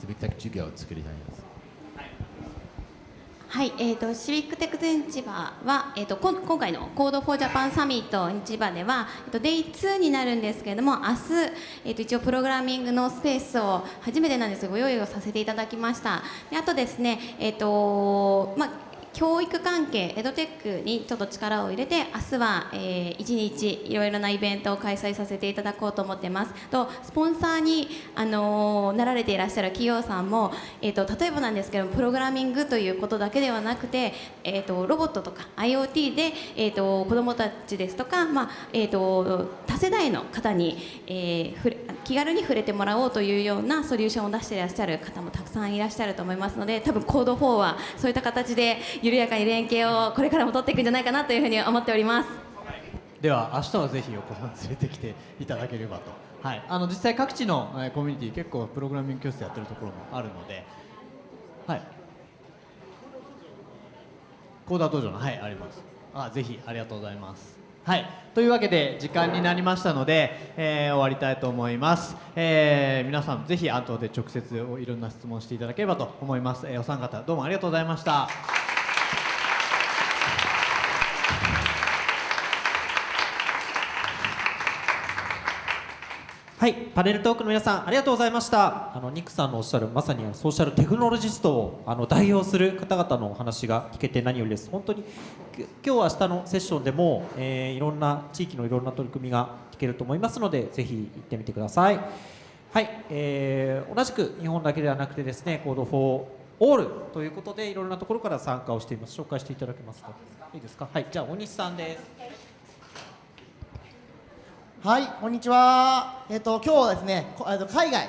シビックテック授業を作りたいです。はい、えー、とシビックテック全千葉は、えー、とこん今回の Code for Japan サミット千葉では、えー、とデイ2になるんですけれども明日、えー、と一応プログラミングのスペースを初めてなんですがご用意をさせていただきました。であとですねえっ、とまあ教育関係エドテックにちょっと力を入れて明日は、えー、1日いろいろなイベントを開催させていただこうと思ってます。とスポンサーに、あのー、なられていらっしゃる企業さんも、えーと、例えばなんですけどプログラミングということだけではなくて、えーと、ロボットとか IoT で、えーと、子どもたちですとか、まあえー、と多世代の方に、えー、気軽に触れてもらおうというようなソリューションを出していらっしゃる方もたくさんいらっしゃると思いますので多分コード4はそういった形で緩やかに連携をこれからも取っていくんじゃないかなというふうに思っております。では明日はぜひお子さん連れてきていただければと、はい、あの実際各地の、えコミュニティ結構プログラミング教室やってるところもあるので、はい、コーダー道場のはいあります。あぜひありがとうございます。はい、というわけで時間になりましたので、えー、終わりたいと思います、えー、皆さんぜひ後で直接いろんな質問していただければと思います、えー、お三方どうもありがとうございました。はい、パネルトークの皆さんありがとうございました。あのニックさんのおっしゃるまさにソーシャルテクノロジストをあの代表する方々のお話が聞けて何よりです。本当に今日明日のセッションでも、えー、いろんな地域のいろんな取り組みが聞けると思いますのでぜひ行ってみてください。はい、えー、同じく日本だけではなくてですねコードフォーオールということでいろんなところから参加をしています。紹介していただけますか？いいですか？はいじゃあ大西さんです。はい、こんにちは。えっ、と、今日はですね、えっと、海外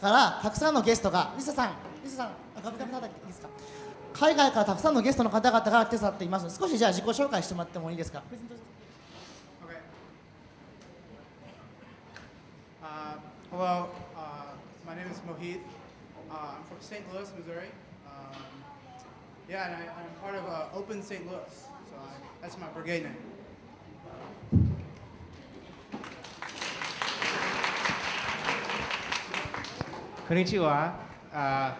からたくさんのゲストが、リサさん、リサさん、あ、ガブガブただいいですか？海外からたくさんのゲストの方々が手伝っています。少しじゃあ、自己紹介してもらってもいいですか？Hello, uh, my name is Mohit.、Uh, I'm from St. Louis, Missouri.、Um, yeah, and I'm part of、uh, Open St. Louis. So I, that's my brigade name. こんにちは。Uh,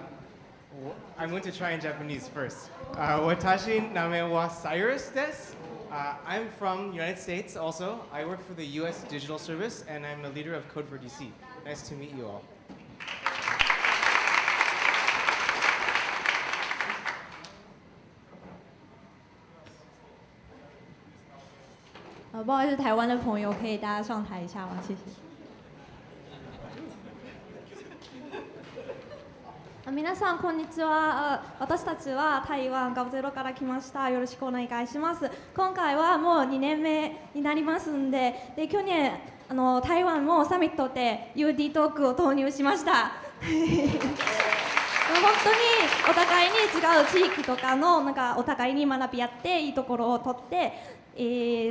I'm going to try in Japanese first. Uh, 私名前は Cyrus です。Uh, I'm from United States also. I work for the US Digital Service and I'm a leader of Code for DC. Nice to meet you all. 不好意思，台湾的朋友可以大家上台一下吗？谢谢。 皆さんこんにちは。私たちは台湾ガブゼロから来ました。よろしくお願いします。今回はもう2年目になりますんでで去年あの台湾もサミットで UD トークを投入しました。本当にお互いに違う地域とかのなんかお互いに学び合っていいところを取って、え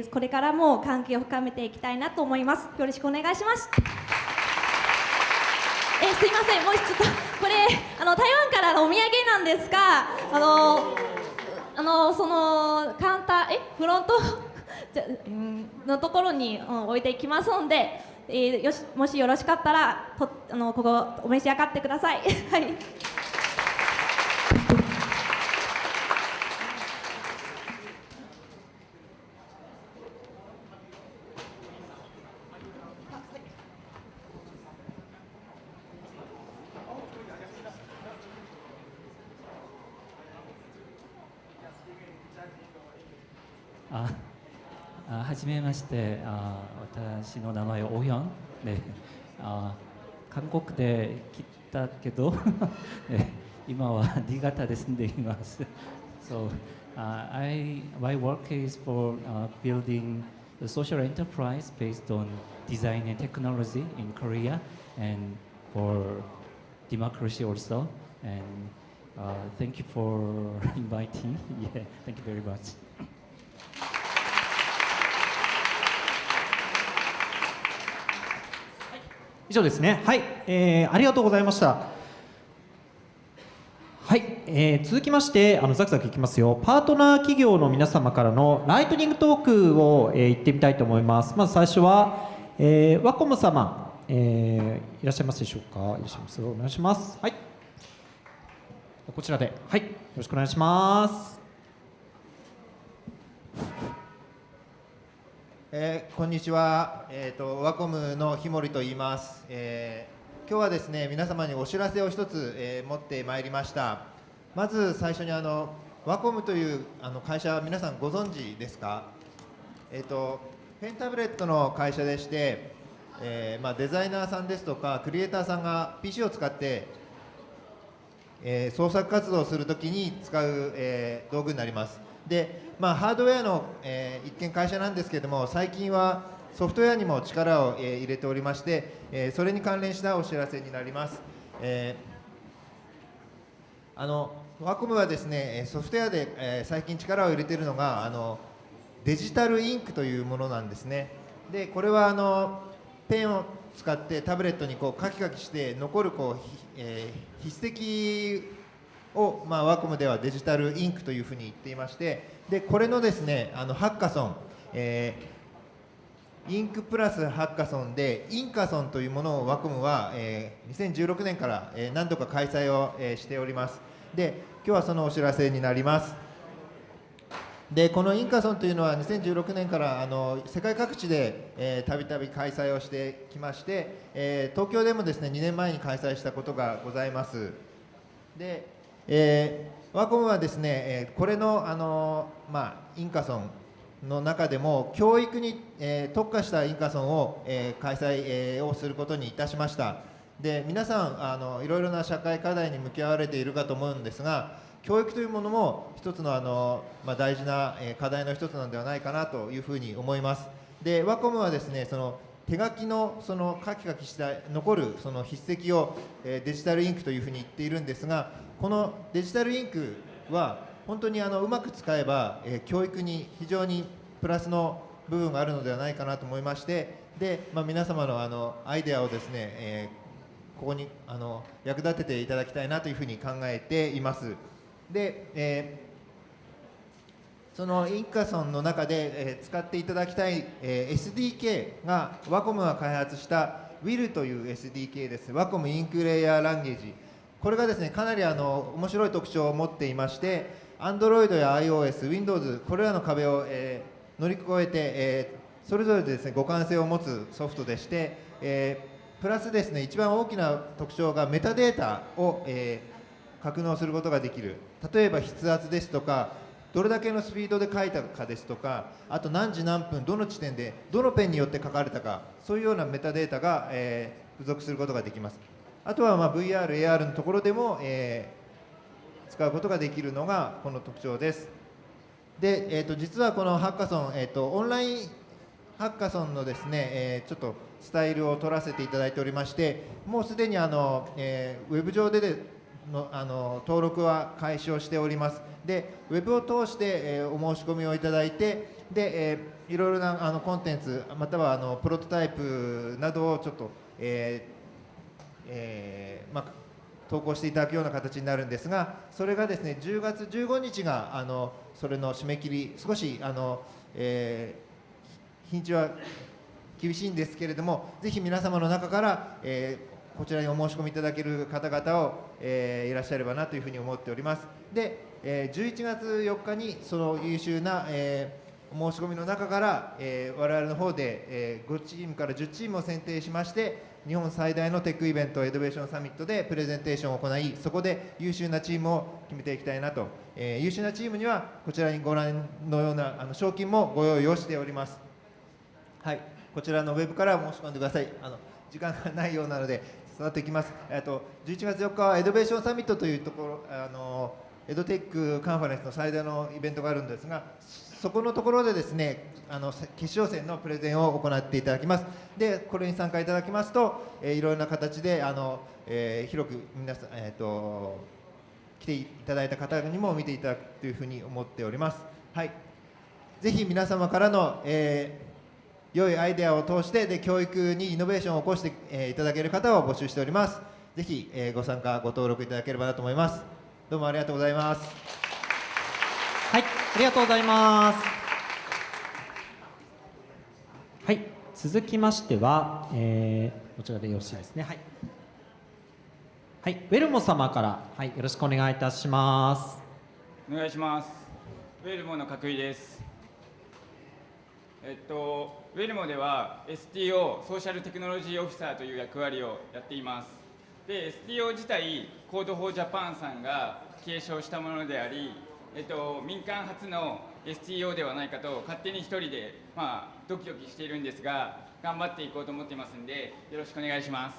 ー、これからも関係を深めていきたいなと思います。よろしくお願いします。えすいません。もうちょっとこれあの台湾からのお土産なんですがあのあのそのカウンターえフロント？じゃ、うん、のところに、うん、置いていきますので、えー、よしもしよろしかったらとあのここお召し上がってください。はい。じめましてあ私の名前はオヒョンであ韓国で来たけど今は新潟で住んでいます so uh, I my work is for uh, building a social enterprise based on design and technology in Korea and for democracy also and uh, thank you for inviting yeah thank you very much 以上ですね。はい、えー、ありがとうございました。はい、えー、続きましてあのザクザクいきますよ。パートナー企業の皆様からのライトニングトークを、えー、言ってみたいと思います。まず最初は、えー、ワコム様、えー、いらっしゃいますでしょうか？いらっしゃいますお願いします。はい。こちらで。はい。よろしくお願いします。えーこんにちは、えー、とワコムの日森と言います、えー今日はですね皆様にお知らせを一つ、えー持ってまいりました。まず最初にあのワコムというあの会社皆さんご存知ですか？えっ、とペンタブレットの会社でして、えーまあ、デザイナーさんですとかクリエイターさんが PC を使ってえー創作活動をするときに使う、えー道具になります。で、まあ、ハードウェアの、えー一見会社なんですけれども最近はソフトウェアにも力を、えー入れておりまして、えーそれに関連したお知らせになります、えーあのワコムはですねソフトウェアで、えー最近力を入れているのがあのデジタルインクというものなんですね。でこれはあのペンを使ってタブレットにこうカキカキして残るこう、え筆跡を、まあ、ワコムではデジタルインクというふうに言っていましてでこれのですねあのハッカソン、えーインクプラスハッカソンでインカソンというものをワコムは、えー2016年から、えー何度か開催を、えーしております。で今日はそのお知らせになります。でこのインカソンというのは2016年からあの世界各地でたびたび開催をしてきまして、えー東京でもですね2年前に開催したことがございます。で、えーワコムはですね、えこれのあの、まあ、インカソンの中でも教育に、えー特化したインカソンを、えー開催、えーをすることにいたしました。で皆さんあのいろいろな社会課題に向き合われているかと思うんですが教育というものも一つのあの、まあ、大事な、課題の一つなのではないかなというふうに思います。でワコムはですねその手書きのそのカキカキした残るその筆跡を、えデジタルインクというふうに言っているんですがこのデジタルインクは本当にあのうまく使えば、えー教育に非常にプラスの部分があるのではないかなと思いましてで、まあ、皆様のあのアイデアをですね、えーここにあの役立てていただきたいなというふうに考えています。で、えーそのインカソンの中で、え使っていただきたい、えー SDK がワコムが開発した WIL という SDK です。ワコムインクレイヤーランゲージ。これがですねかなりあの面白い特徴を持っていまして Android や iOS、Windows これらの壁を、えー乗り越えて、えーそれぞれですね互換性を持つソフトでして、えープラスですね一番大きな特徴がメタデータを、えー格納することができる。例えば筆圧ですとかどれだけのスピードで書いたかですとかあと何時何分どの地点でどのペンによって書かれたかそういうようなメタデータが、えー付属することができます。あとはまあ VR、AR のところでも、えー使うことができるのがこの特徴です。で、えー、と実はこのハッカソン、えー、とオンラインハッカソンのですね、えーちょっとスタイルを取らせていただいておりましてもうすでにあの、えーウェブ上ででのあの登録は開始をしております。でウェブを通して、えーお申し込みをいただいてで、えーいろいろなあのコンテンツまたはあのプロトタイプなどをちょっと、えーえーまあ、投稿していただくような形になるんですがそれがですね10月15日があのそれの締め切り少しあの、えー日にちは厳しいんですけれどもぜひ皆様の中から、えーこちらにお申し込みいただける方々を、えーいらっしゃればなというふうに思っております。で、えー11月4日にその優秀な、えお申し込みの中から、えー我々の方で、え5チームから10チームを選定しまして日本最大のテックイベントエドベーションサミットでプレゼンテーションを行いそこで優秀なチームを決めていきたいなと、えー優秀なチームにはこちらにご覧のようなあの賞金もご用意をしておりますはい、こちらのウェブから申し込んでください。あの時間がないようなので、端折ってきます。えっと11月4日は Edvation Summit というところ、あの EdTech カンファレンスの最大のイベントがあるんですが、そこのところでですね、あの決勝戦のプレゼンを行っていただきます。で、これに参加いただきますと、えーいろいろな形であの、えー広く皆さんえっ、と来ていただいた方にも見ていただくというふうに思っております。はい。ぜひ皆様からの、えー良いアイデアを通してで教育にイノベーションを起こして、えーいただける方を募集しております。ぜひ、えーご参加ご登録いただければなと思います。どうもありがとうございます。はい、ありがとうございます。はい、続きましては、えーこちらでよろしいですね。はい。はい、ウェルモ様から、はい、よろしくお願いいたします。お願いします。ウェルモの角井です。えっと、ウェルモでは STO Social Technology Officer という役割をやっています。で、STO 自体、 Code for Japan さんが提唱したものであり、えっと、民間初の STO ではないかと勝手に一人で、まあ、ドキドキしているんですが、頑張っていこうと思っていますんで、よろしくお願いします。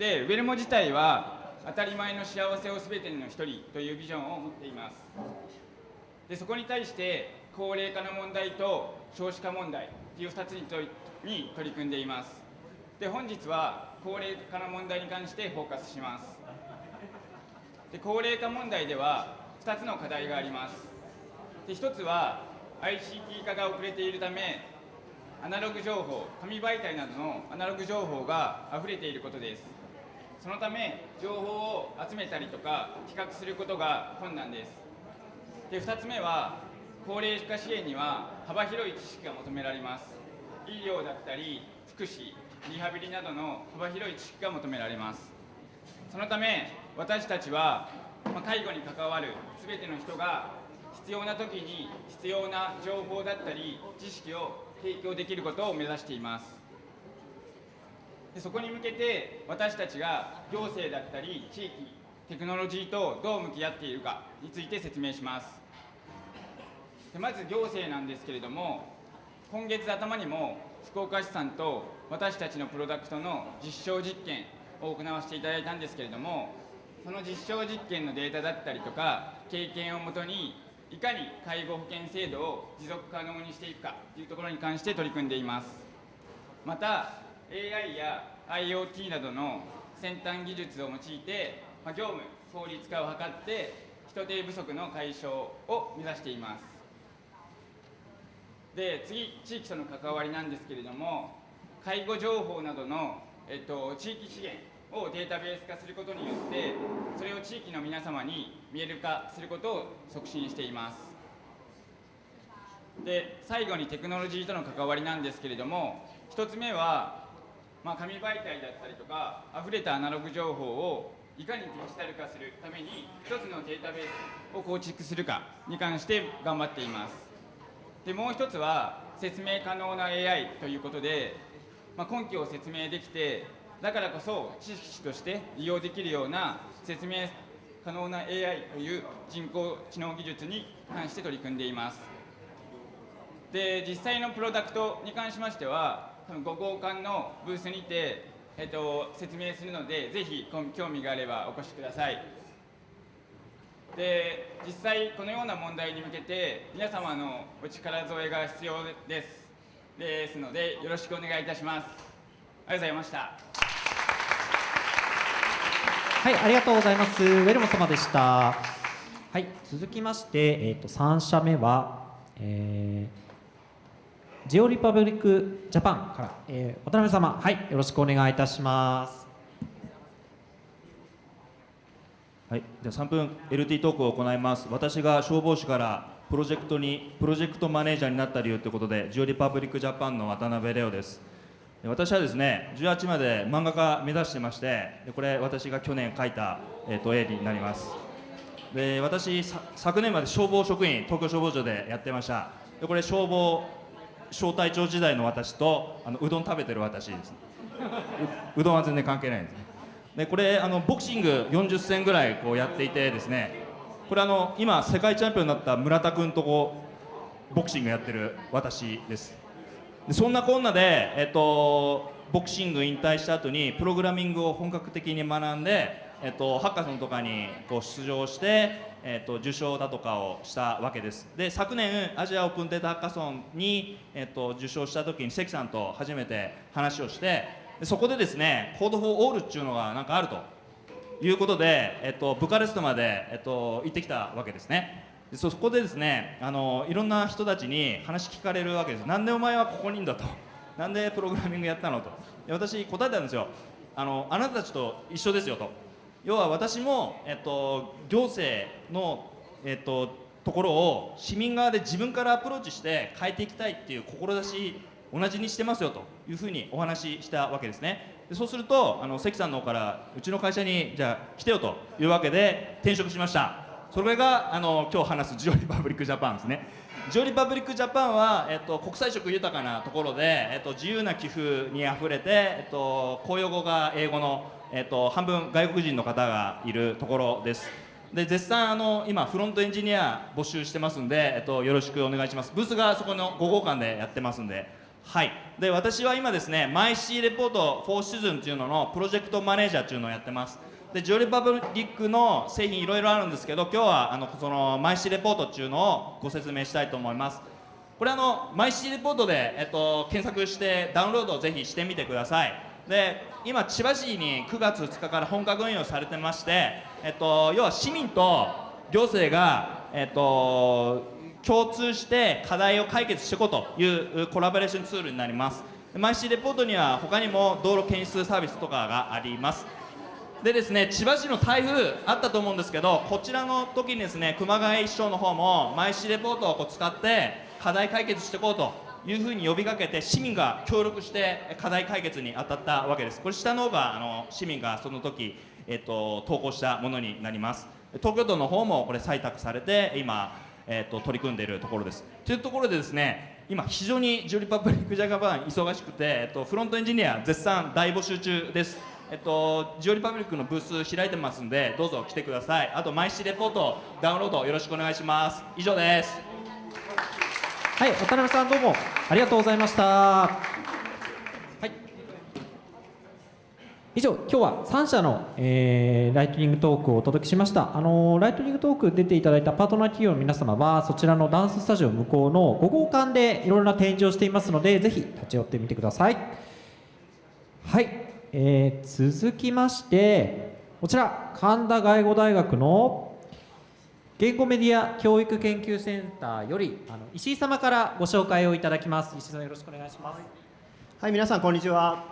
でウェルモ自体は当たり前の幸せをすべての一人というビジョンを持っています。でそこに対して高齢化の問題と少子化問題という2つにとに取り組んでいます。で本日は高齢化の問題に関してフォーカスします。で高齢化問題では2つの課題があります。で1つは ICT 化が遅れているためアナログ情報紙媒体などのアナログ情報が溢れていることです。そのため情報を集めたりとか比較することが困難です。で2つ目は高齢化支援には幅広い知識が求められます。医療だったり福祉リハビリなどの幅広い知識が求められます。そのため私たちは、ま介護に関わる全ての人が必要な時に必要な情報だったり知識を提供できることを目指しています。でそこに向けて私たちが行政だったり地域テクノロジーとどう向き合っているかについて説明します。でまず行政なんですけれども今月頭にも福岡市さんと私たちのプロダクトの実証実験を行わせていただいたんですけれどもその実証実験のデータだったりとか経験をもとにいかに介護保険制度を持続可能にしていくかというところに関して取り組んでいます。また AI や IoT などの先端技術を用いて、まあ業務効率化を図って人手不足の解消を目指しています。で次地域との関わりなんですけれども介護情報などの、えっと、地域資源をデータベース化することによってそれを地域の皆様に見える化することを促進しています。で最後にテクノロジーとの関わりなんですけれども1つ目は、まあ、紙媒体だったりとか溢れたアナログ情報をいかにデジタル化するために1つのデータベースを構築するかに関して頑張っています。でもう一つは説明可能な AI ということで、まあ、根拠を説明できてだからこそ知識として利用できるような説明可能な AI という人工知能技術に関して取り組んでいます。で実際のプロダクトに関しましては多分ご交換のブースにて、えっと、説明するのでぜひ興味があればお越しください。で実際このような問題に向けて皆様のお力添えが必要です。ですのでよろしくお願いいたします。ありがとうございました。はい、ありがとうございます。ウェルモ様でした。はい、続きまして、えっ、と三社目は、えー、ジオリパブリックジャパンから、えー渡辺様、はい、よろしくお願いいたします。はい、じゃ3分 LT トークを行います。私が消防士からプロジェクトにプロジェクトマネージャーになった理由ということで、ジオリパブリックジャパンの渡辺レオです。私はですね、18まで漫画家目指してまして、これ私が去年描いたえっ、と絵になります。で私さ昨年まで消防職員東京消防庁でやってました。でこれ消防小隊長時代の私とあのうどん食べてる私です。ううどんは全然関係ないんですね。でこれあのボクシング40戦ぐらいこうやっていてですねこれあの今世界チャンピオンになった村田君とこうボクシングやってる私ですそんなこんなで、えっと、ボクシング引退した後にプログラミングを本格的に学んで、えっと、ハッカソンとかにこう出場して、えっと、受賞だとかをしたわけです。で昨年アジアオープンデータハッカソンに、えっと、受賞した時に関さんと初めて話をしてそこでですねコードフォーオールっていうのがなんかあるということで、えっと、ブカレストまで、えっと、行ってきたわけですね。でそこでですねあのいろんな人たちに話聞かれるわけですなんでお前はここにいんだと。なんでプログラミングやったのと。で私答えたんですよ。あのあなたたちと一緒ですよと。要は私も、えっと、行政の、えっと、ところを市民側で自分からアプローチして変えていきたいっていう志同じにしてますよと。いうふうにお話ししたわけですね。でそうするとあの関さんの方からうちの会社にじゃあ来てよというわけで転職しました。それがあの今日話すジオリパブリックジャパンですね。ジオリパブリックジャパンは、えっと、国際色豊かなところで、えっと、自由な寄付にあふれて、えっと、公用語が英語の、えっと、半分外国人の方がいるところです。で絶賛あの今フロントエンジニア募集してますんで、えっと、よろしくお願いします。ブースがそこの5号館でやってますんで。はい。で私は今ですねマイシーレポート4シーズンっていうののプロジェクトマネージャーっていうのをやってます。でジオリパブリックの製品いろいろあるんですけど今日はあのそのマイシーレポートっていうのをご説明したいと思います。これあのマイシーレポートで、えっと、検索してダウンロードをぜひしてみてください。で今千葉市に9月2日から本格運用されてまして、えっと、要は市民と行政が、えっと、共通して課題を解決していこうというコラボレーションツールになります。マイシーレポートには他にも道路検出サービスとかがあります。でですね千葉市の台風あったと思うんですけどこちらの時にですね熊谷市長の方もマイシーレポートをこう使って課題解決していこうというふうに呼びかけて市民が協力して課題解決に当たったわけです。これ下の方があの市民がその時、えっと、投稿したものになります。東京都の方もこれ採択されて今、えっと、取り組んでいるところです。というところでですね今非常にジュリパブリックジャガバン忙しくて、えっと、フロントエンジニア絶賛大募集中です。えっと、ジオリパブリックのブース開いてますんでどうぞ来てください。あと毎日レポートダウンロードよろしくお願いします。以上です。はい渡辺さんどうもありがとうございました。はい。以上今日は3社の、えー、ライトニングトークをお届けしました。あのー、ライトニングトーク出ていただいたパートナー企業の皆様はそちらのダンススタジオ向こうの5号館でいろいろな展示をしていますのでぜひ立ち寄ってみてください。はい。えー、続きましてこちら神田外語大学の言語メディア教育研究センターよりあの石井様からご紹介をいただきます。石井さんよろしくお願いします。はい皆さんこんにちは。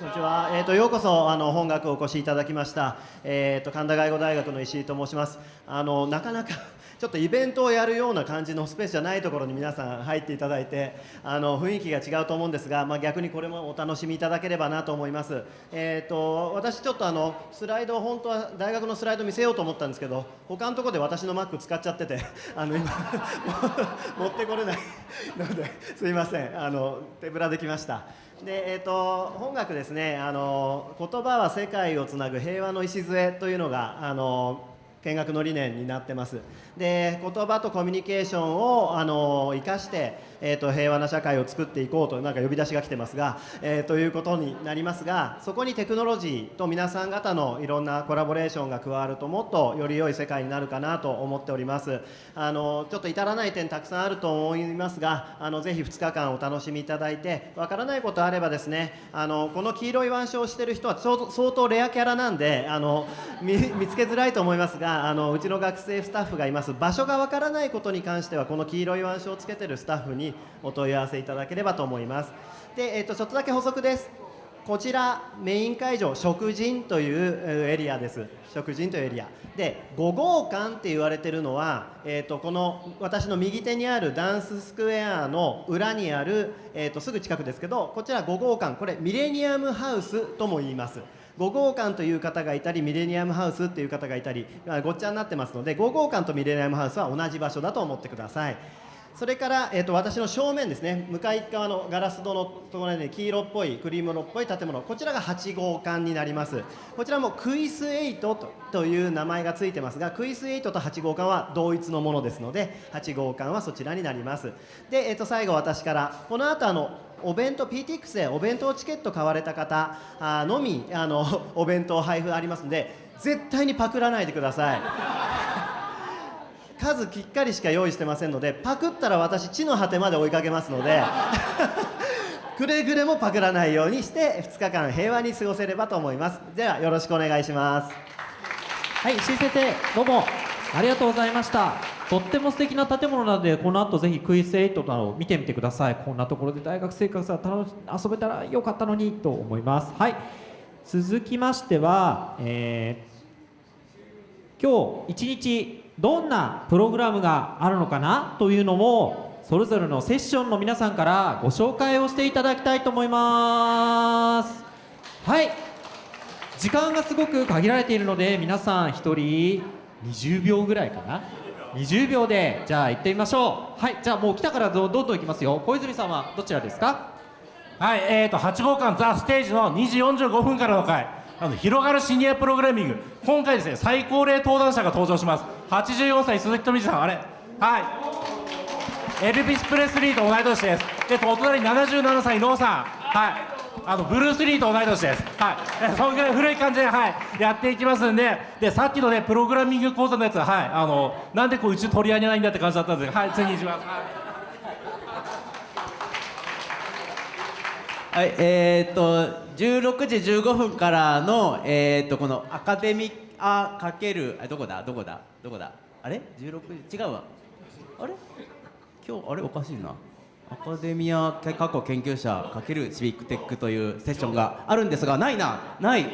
こんにちは、えーと、ようこそあの本学お越しいただきました、えーと神田外語大学の石井と申します。あのなかなかちょっとイベントをやるような感じのスペースじゃないところに皆さん入っていただいてあの雰囲気が違うと思うんですが、まあ、逆にこれもお楽しみいただければなと思います、えーと、私ちょっとあのスライド本当は大学のスライド見せようと思ったんですけど他のところで私の Mac 使っちゃってて あの今 持ってこれないのですいません。あの手ぶらできました。でえーと、本学ですねあの言葉は世界をつなぐ平和の礎というのがあの見学の理念になってます。で言葉とコミュニケーションをあの生かして、えーと、平和な社会を作っていこうとなんか呼び出しが来てますが、えー、ということになりますがそこにテクノロジーと皆さん方のいろんなコラボレーションが加わるともっとより良い世界になるかなと思っております。あのちょっと至らない点たくさんあると思いますがあのぜひ2日間お楽しみいただいてわからないことあればですねあのこの黄色い腕章をしてる人は相当レアキャラなんであの見つけづらいと思いますがあのうちの学生スタッフがいます。場所がわからないことに関してはこの黄色い腕章をつけてるスタッフにお問い合わせいただければと思います。で、えーと、ちょっとだけ補足です。こちらメイン会場食人というエリアです。食人というエリア。で5号館って言われてるのは、えーと、この私の右手にあるダンススクエアの裏にある、えーとすぐ近くですけどこちら5号館。これミレニアムハウスとも言います。5号館という方がいたりミレニアムハウスっていう方がいたりごっちゃになってますので5号館とミレニアムハウスは同じ場所だと思ってください。それから、えーと、私の正面ですね。向かい側のガラス戸のところに黄色っぽいクリーム色っぽい建物。こちらが8号館になります。こちらもクイス8とという名前がついてますがクイス8と8号館は同一のものですので8号館はそちらになります。で、えー、と最後私からこの後あのお弁当 PTX でお弁当チケット買われた方あのみあのお弁当配布ありますので絶対にパクらないでください。数きっかりしか用意してませんのでパクったら私地の果てまで追いかけますので くれぐれもパクらないようにして2日間平和に過ごせればと思います。ではよろしくお願いします。はい先生どうも。ありがとうございました。とっても素敵な建物なのでこの後ぜひクイズ8などを見てみてください。こんなところで大学生活が楽し遊べたらよかったのにと思います。はい。続きましては、えー、今日一日どんなプログラムがあるのかなというのもそれぞれのセッションの皆さんからご紹介をしていただきたいと思います。はい。時間がすごく限られているので皆さん1人20秒ぐらいかな？20秒でじゃあ行ってみましょう。はいじゃあもう来たからどどんどん行きますよ。小泉さんはどちらですか？はい、えー、と8号館ザ・ステージの2時45分からの回。あの広がるシニアプログラミング。今回ですね最高齢登壇者が登場します。84歳鈴木富士さんあれ？はい。エルビス・プレスリーと同い年です。でお隣77歳ノーさん。はい。あのブルース・リーと同い年です。はい。そんぐらい古い感じではいやっていきますんで。でさっきのねプログラミング講座のやつはい。あのなんでこううち取り上げないんだって感じだったんです。けどはい。次にします、はいはい、えー、っと16時15分からのえー、っとこのアカデミアかけるあどこだ？どこだ？どこだ？あれ？16時違うわ。あれ？今日あれ？おかしいな。アカデミア過去研究者かけるシビックテックというセッションがあるんですがないなない。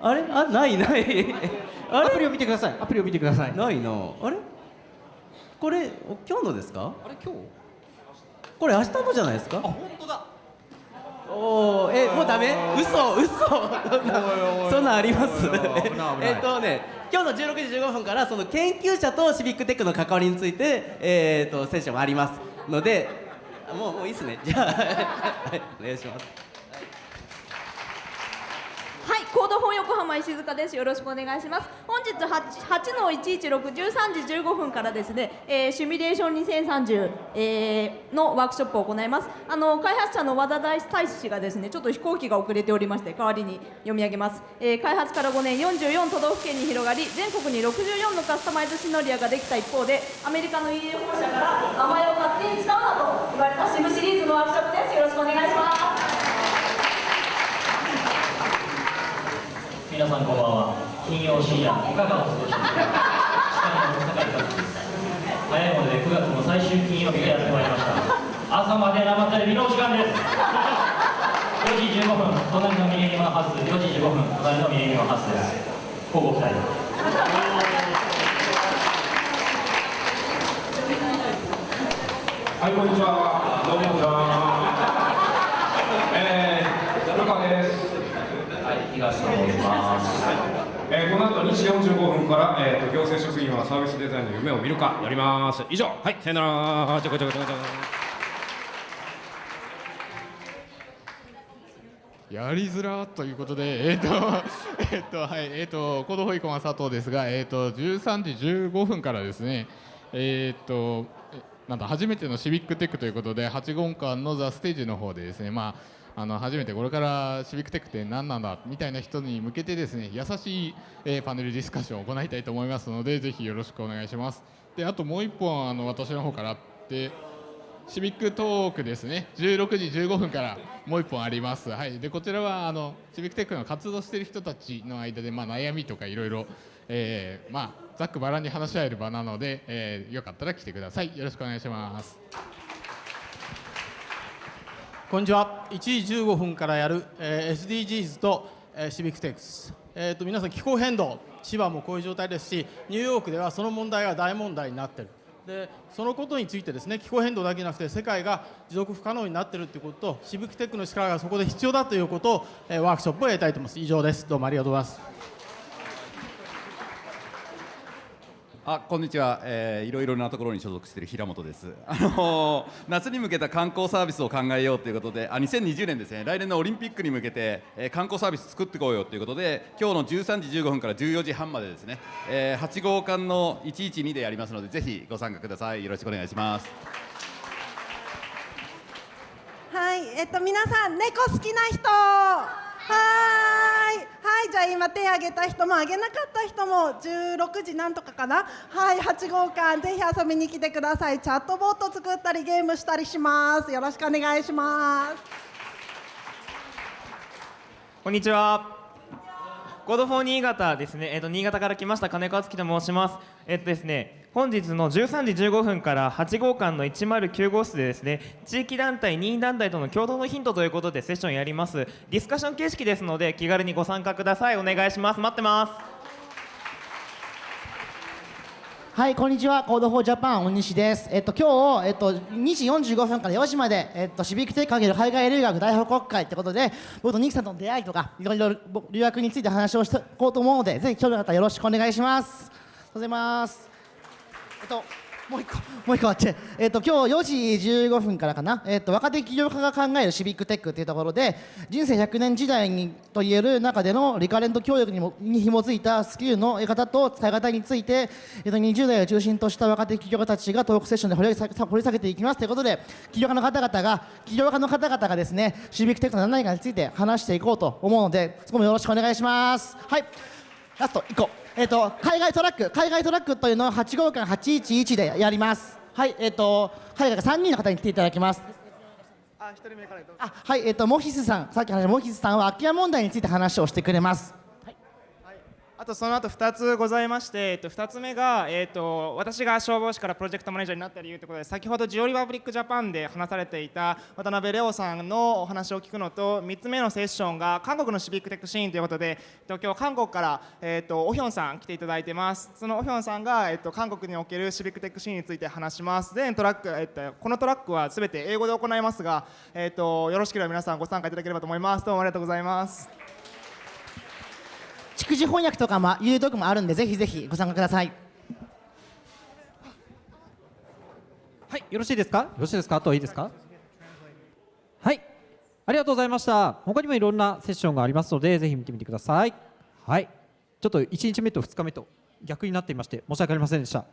あれ？あないない。アプリを見てください。アプリを見てください。ないな。あれ？これお今日のですか？あれ？今日？これ明日のじゃないですか？あ本当だ。おおえもうダメ？嘘嘘。そんなそんあります？えっとね今日の16時15分からその研究者とシビックテックの関わりについてえっとセッションありますのでもうもういいっすね。じゃあはい。お願いします、コードフォン横浜石塚です。よろしくお願いします。本日 8, 8の116、13時15分からですね、えーシミュレーション2030、えーのワークショップを行います。あの開発者の和田大大使がですね、ちょっと飛行機が遅れておりまして、代わりに読み上げます。えー開発から5年、44都道府県に広がり、全国に64のカスタマイズシノリアができた一方で、アメリカの EU 本社から名前を勝手に使うなと言われたシムシリーズのワークショップです。よろしくお願いします。皆さんこんばんは。金曜深夜いかがお過ごしですか司会の坂井和樹です。早いもので9月の最終金曜日がやってまいりました。朝まで生テレビのお時間です。4時15分。隣のミレニアムハウス。4時15分。隣のミレニアムハウスです。交互期待はい、こんにちは。どうもこんにちは。えー、古川です。はい、東と申します。えー、この後2時45分から、えーと、行政職員はサービスデザインの夢を見るかやります。以上、はい、さよなら。ちょこちょこちょこちょこ。やりづらということで、えっ、と、えっ、と、はい、えっ、と、コード保育は佐藤ですが、えっ、と、13時15分からですね。えっ、と、えなんだ、初めてのシビックテックということで、8号館のザステージの方でですね、まあ。あの初めてこれからシビックテックって何なんだみたいな人に向けてですね優しい、えーパネルディスカッションを行いたいと思いますのでぜひよろしくお願いします。であともう一本あの私の方からあってシビックトークですね。16時15分からもう一本あります、はい、でこちらはあのシビックテックの活動している人たちの間で、まあ、悩みとかいろいろ、ざっくばらんに話し合える場なので、えーよかったら来てください。よろしくお願いします。こんにちは。1時15分からやる、えー SDGs と、えーシビックテックス。えー、と皆さん気候変動、千葉もこういう状態ですし、ニューヨークではその問題が大問題になっている。でそのことについてですね気候変動だけじゃなくて世界が持続不可能になっているということとシビックテックの力がそこで必要だということを、えーワークショップをやりたいと思います以上ですどうもありがとうございますあこんにちは、えーいろいろなところに所属している平本です、あのー夏に向けた観光サービスを考えようということであ2020年ですね。来年のオリンピックに向けて、えー観光サービス作っていこうよということで今日の13時15分から14時半までですね、えー8号館の112でやりますのでぜひご参加ください。よろしくお願いします。はい、えっと皆さん猫好きな人。はい、はい、じゃあ今手挙げた人も挙げなかった人も16時なんとかかな？はい、8号館ぜひ遊びに来てください。チャットボット作ったりゲームしたりします。よろしくお願いします。こんにちは。 Code for 新潟ですね。えっ、と新潟から来ました金子敦樹と申します。えっ、とですね、本日の13時15分から8号館の109号室でですね、地域団体、任意団体との協働のヒントということでセッションやります。ディスカッション形式ですので気軽にご参加ください。お願いします。待ってます。はい、こんにちは。 Code for Japan 大西です。えっと今日えっと2時45分から4時までえっと Civic Tech かける海外留学大報告会ってことで、僕とニキさんとの出会いとかいろいろ留学について話をしていこうと思うので、ぜひ興味のあったらよろしくお願いします。ありがとうございます。えっともう一個もう一個あって、えっと今日4時15分からかな、えっと若手起業家が考えるシビックテックっていうところで、人生100年時代にと言える中でのリカレント教育にもに紐づいたスキルの得方と使い方について、えっと20代を中心とした若手起業家たちがトークセッションで掘り下げ掘り下げていきますということで、起業家の方々が起業家の方々がですね、シビックテックの何かについて話していこうと思うので、そこもよろしくお願いします。はい。ラスト1個、えっと海外トラック海外トラックというのを8号館811でやります。はいえっ、と海外から3人の方に来ていただきます。あはいえっ、とモヒスさんさっき話したモヒスさんは空き家問題について話をしてくれますあとその後2つございまして、えっと、2つ目が、えっと、私が消防士からプロジェクトマネージャーになった理由ということで先ほどジオリパブリックジャパンで話されていた渡辺レオさんのお話を聞くのと3つ目のセッションが韓国のシビックテックシーンということで、えっと、今日韓国から、えっと、オヒョンさん来ていただいてます。そのオヒョンさんが、えっと、韓国におけるシビックテックシーンについて話します。全トラック、えっと、このトラックは全て英語で行いますが、えっと、よろしければ皆さんご参加いただければと思います。どうもありがとうございます。逐次翻訳とかも有読もあるんでぜひぜひご参加くださいはい、よろしいですか？よろしいですか？あとはいいですか？はい、ありがとうございました。他にもいろんなセッションがありますので、ぜひ見てみてください。はい、ちょっと1日目と2日目と逆になっていまして、申し訳ありませんでした。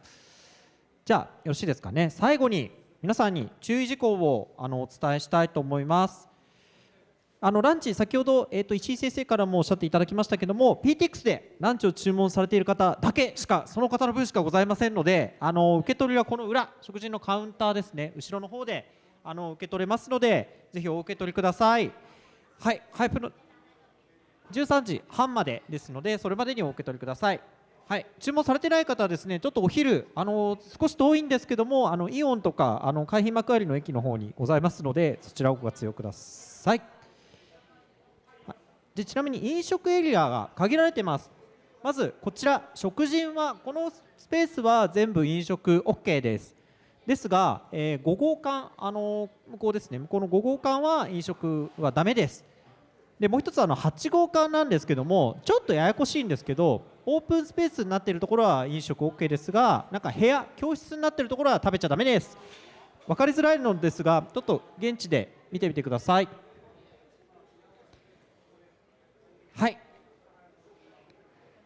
じゃあ、よろしいですかね？最後に皆さんに注意事項をあのお伝えしたいと思います。あのランチ、先ほど、えー、と石井先生からもおっしゃっていただきましたけども、PTX でランチを注文されている方だけしか、その方の分しかございませんので、あの受け取りはこの裏、食事のカウンターですね、後ろの方であの受け取れますので、ぜひお受け取りください。はい、ハイプの13時半までですので、それまでにお受け取りください。はい、注文されてない方はですね、ちょっとお昼、あの少し遠いんですけども、あのイオンとかあの海浜幕張の駅の方にございますので、そちらをご活用ください。でちなみに飲食エリアが限られてます。まずこちら食人はこのスペースは全部飲食 OK です。ですが、えー5号館あの向こうですね。向こうの5号館は飲食はダメです。でもう一つあの8号館なんですけどもちょっとややこしいんですけどオープンスペースになっているところは飲食 OK ですがなんか部屋教室になっているところは食べちゃダメです。分かりづらいのですがちょっと現地で見てみてください。はい。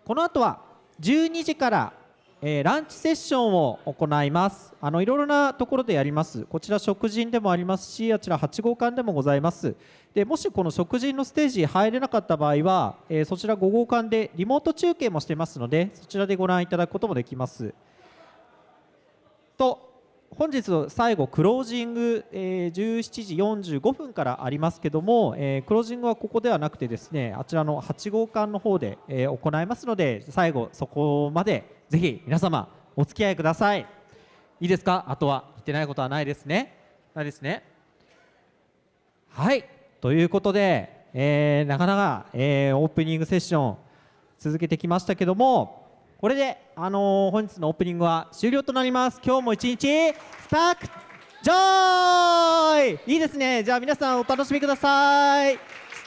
この後は12時から、えーランチセッションを行います。あのいろいろなところでやります。こちら食人でもありますしあちら8号館でもございます。でもしこの食人のステージ入れなかった場合は、えーそちら5号館でリモート中継もしてますのでそちらでご覧いただくこともできます。と本日の最後クロージング、えー17時45分からありますけども、えークロージングはここではなくてですねあちらの8号館の方で、えー行いますので最後そこまでぜひ皆様お付き合いください。いいですか？あとは言ってないことはないですね。ないですね。はい。ということで、えーなかなか、えーオープニングセッション続けてきましたけどもこれで、あのー、本日のオープニングは終了となります。今日も一日スタークジョイ！いいですね。じゃあ皆さんお楽しみください。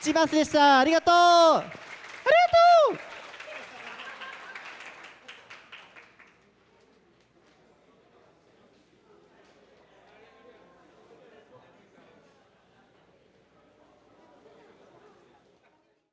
土バスでした。ありがとう。ありがとう。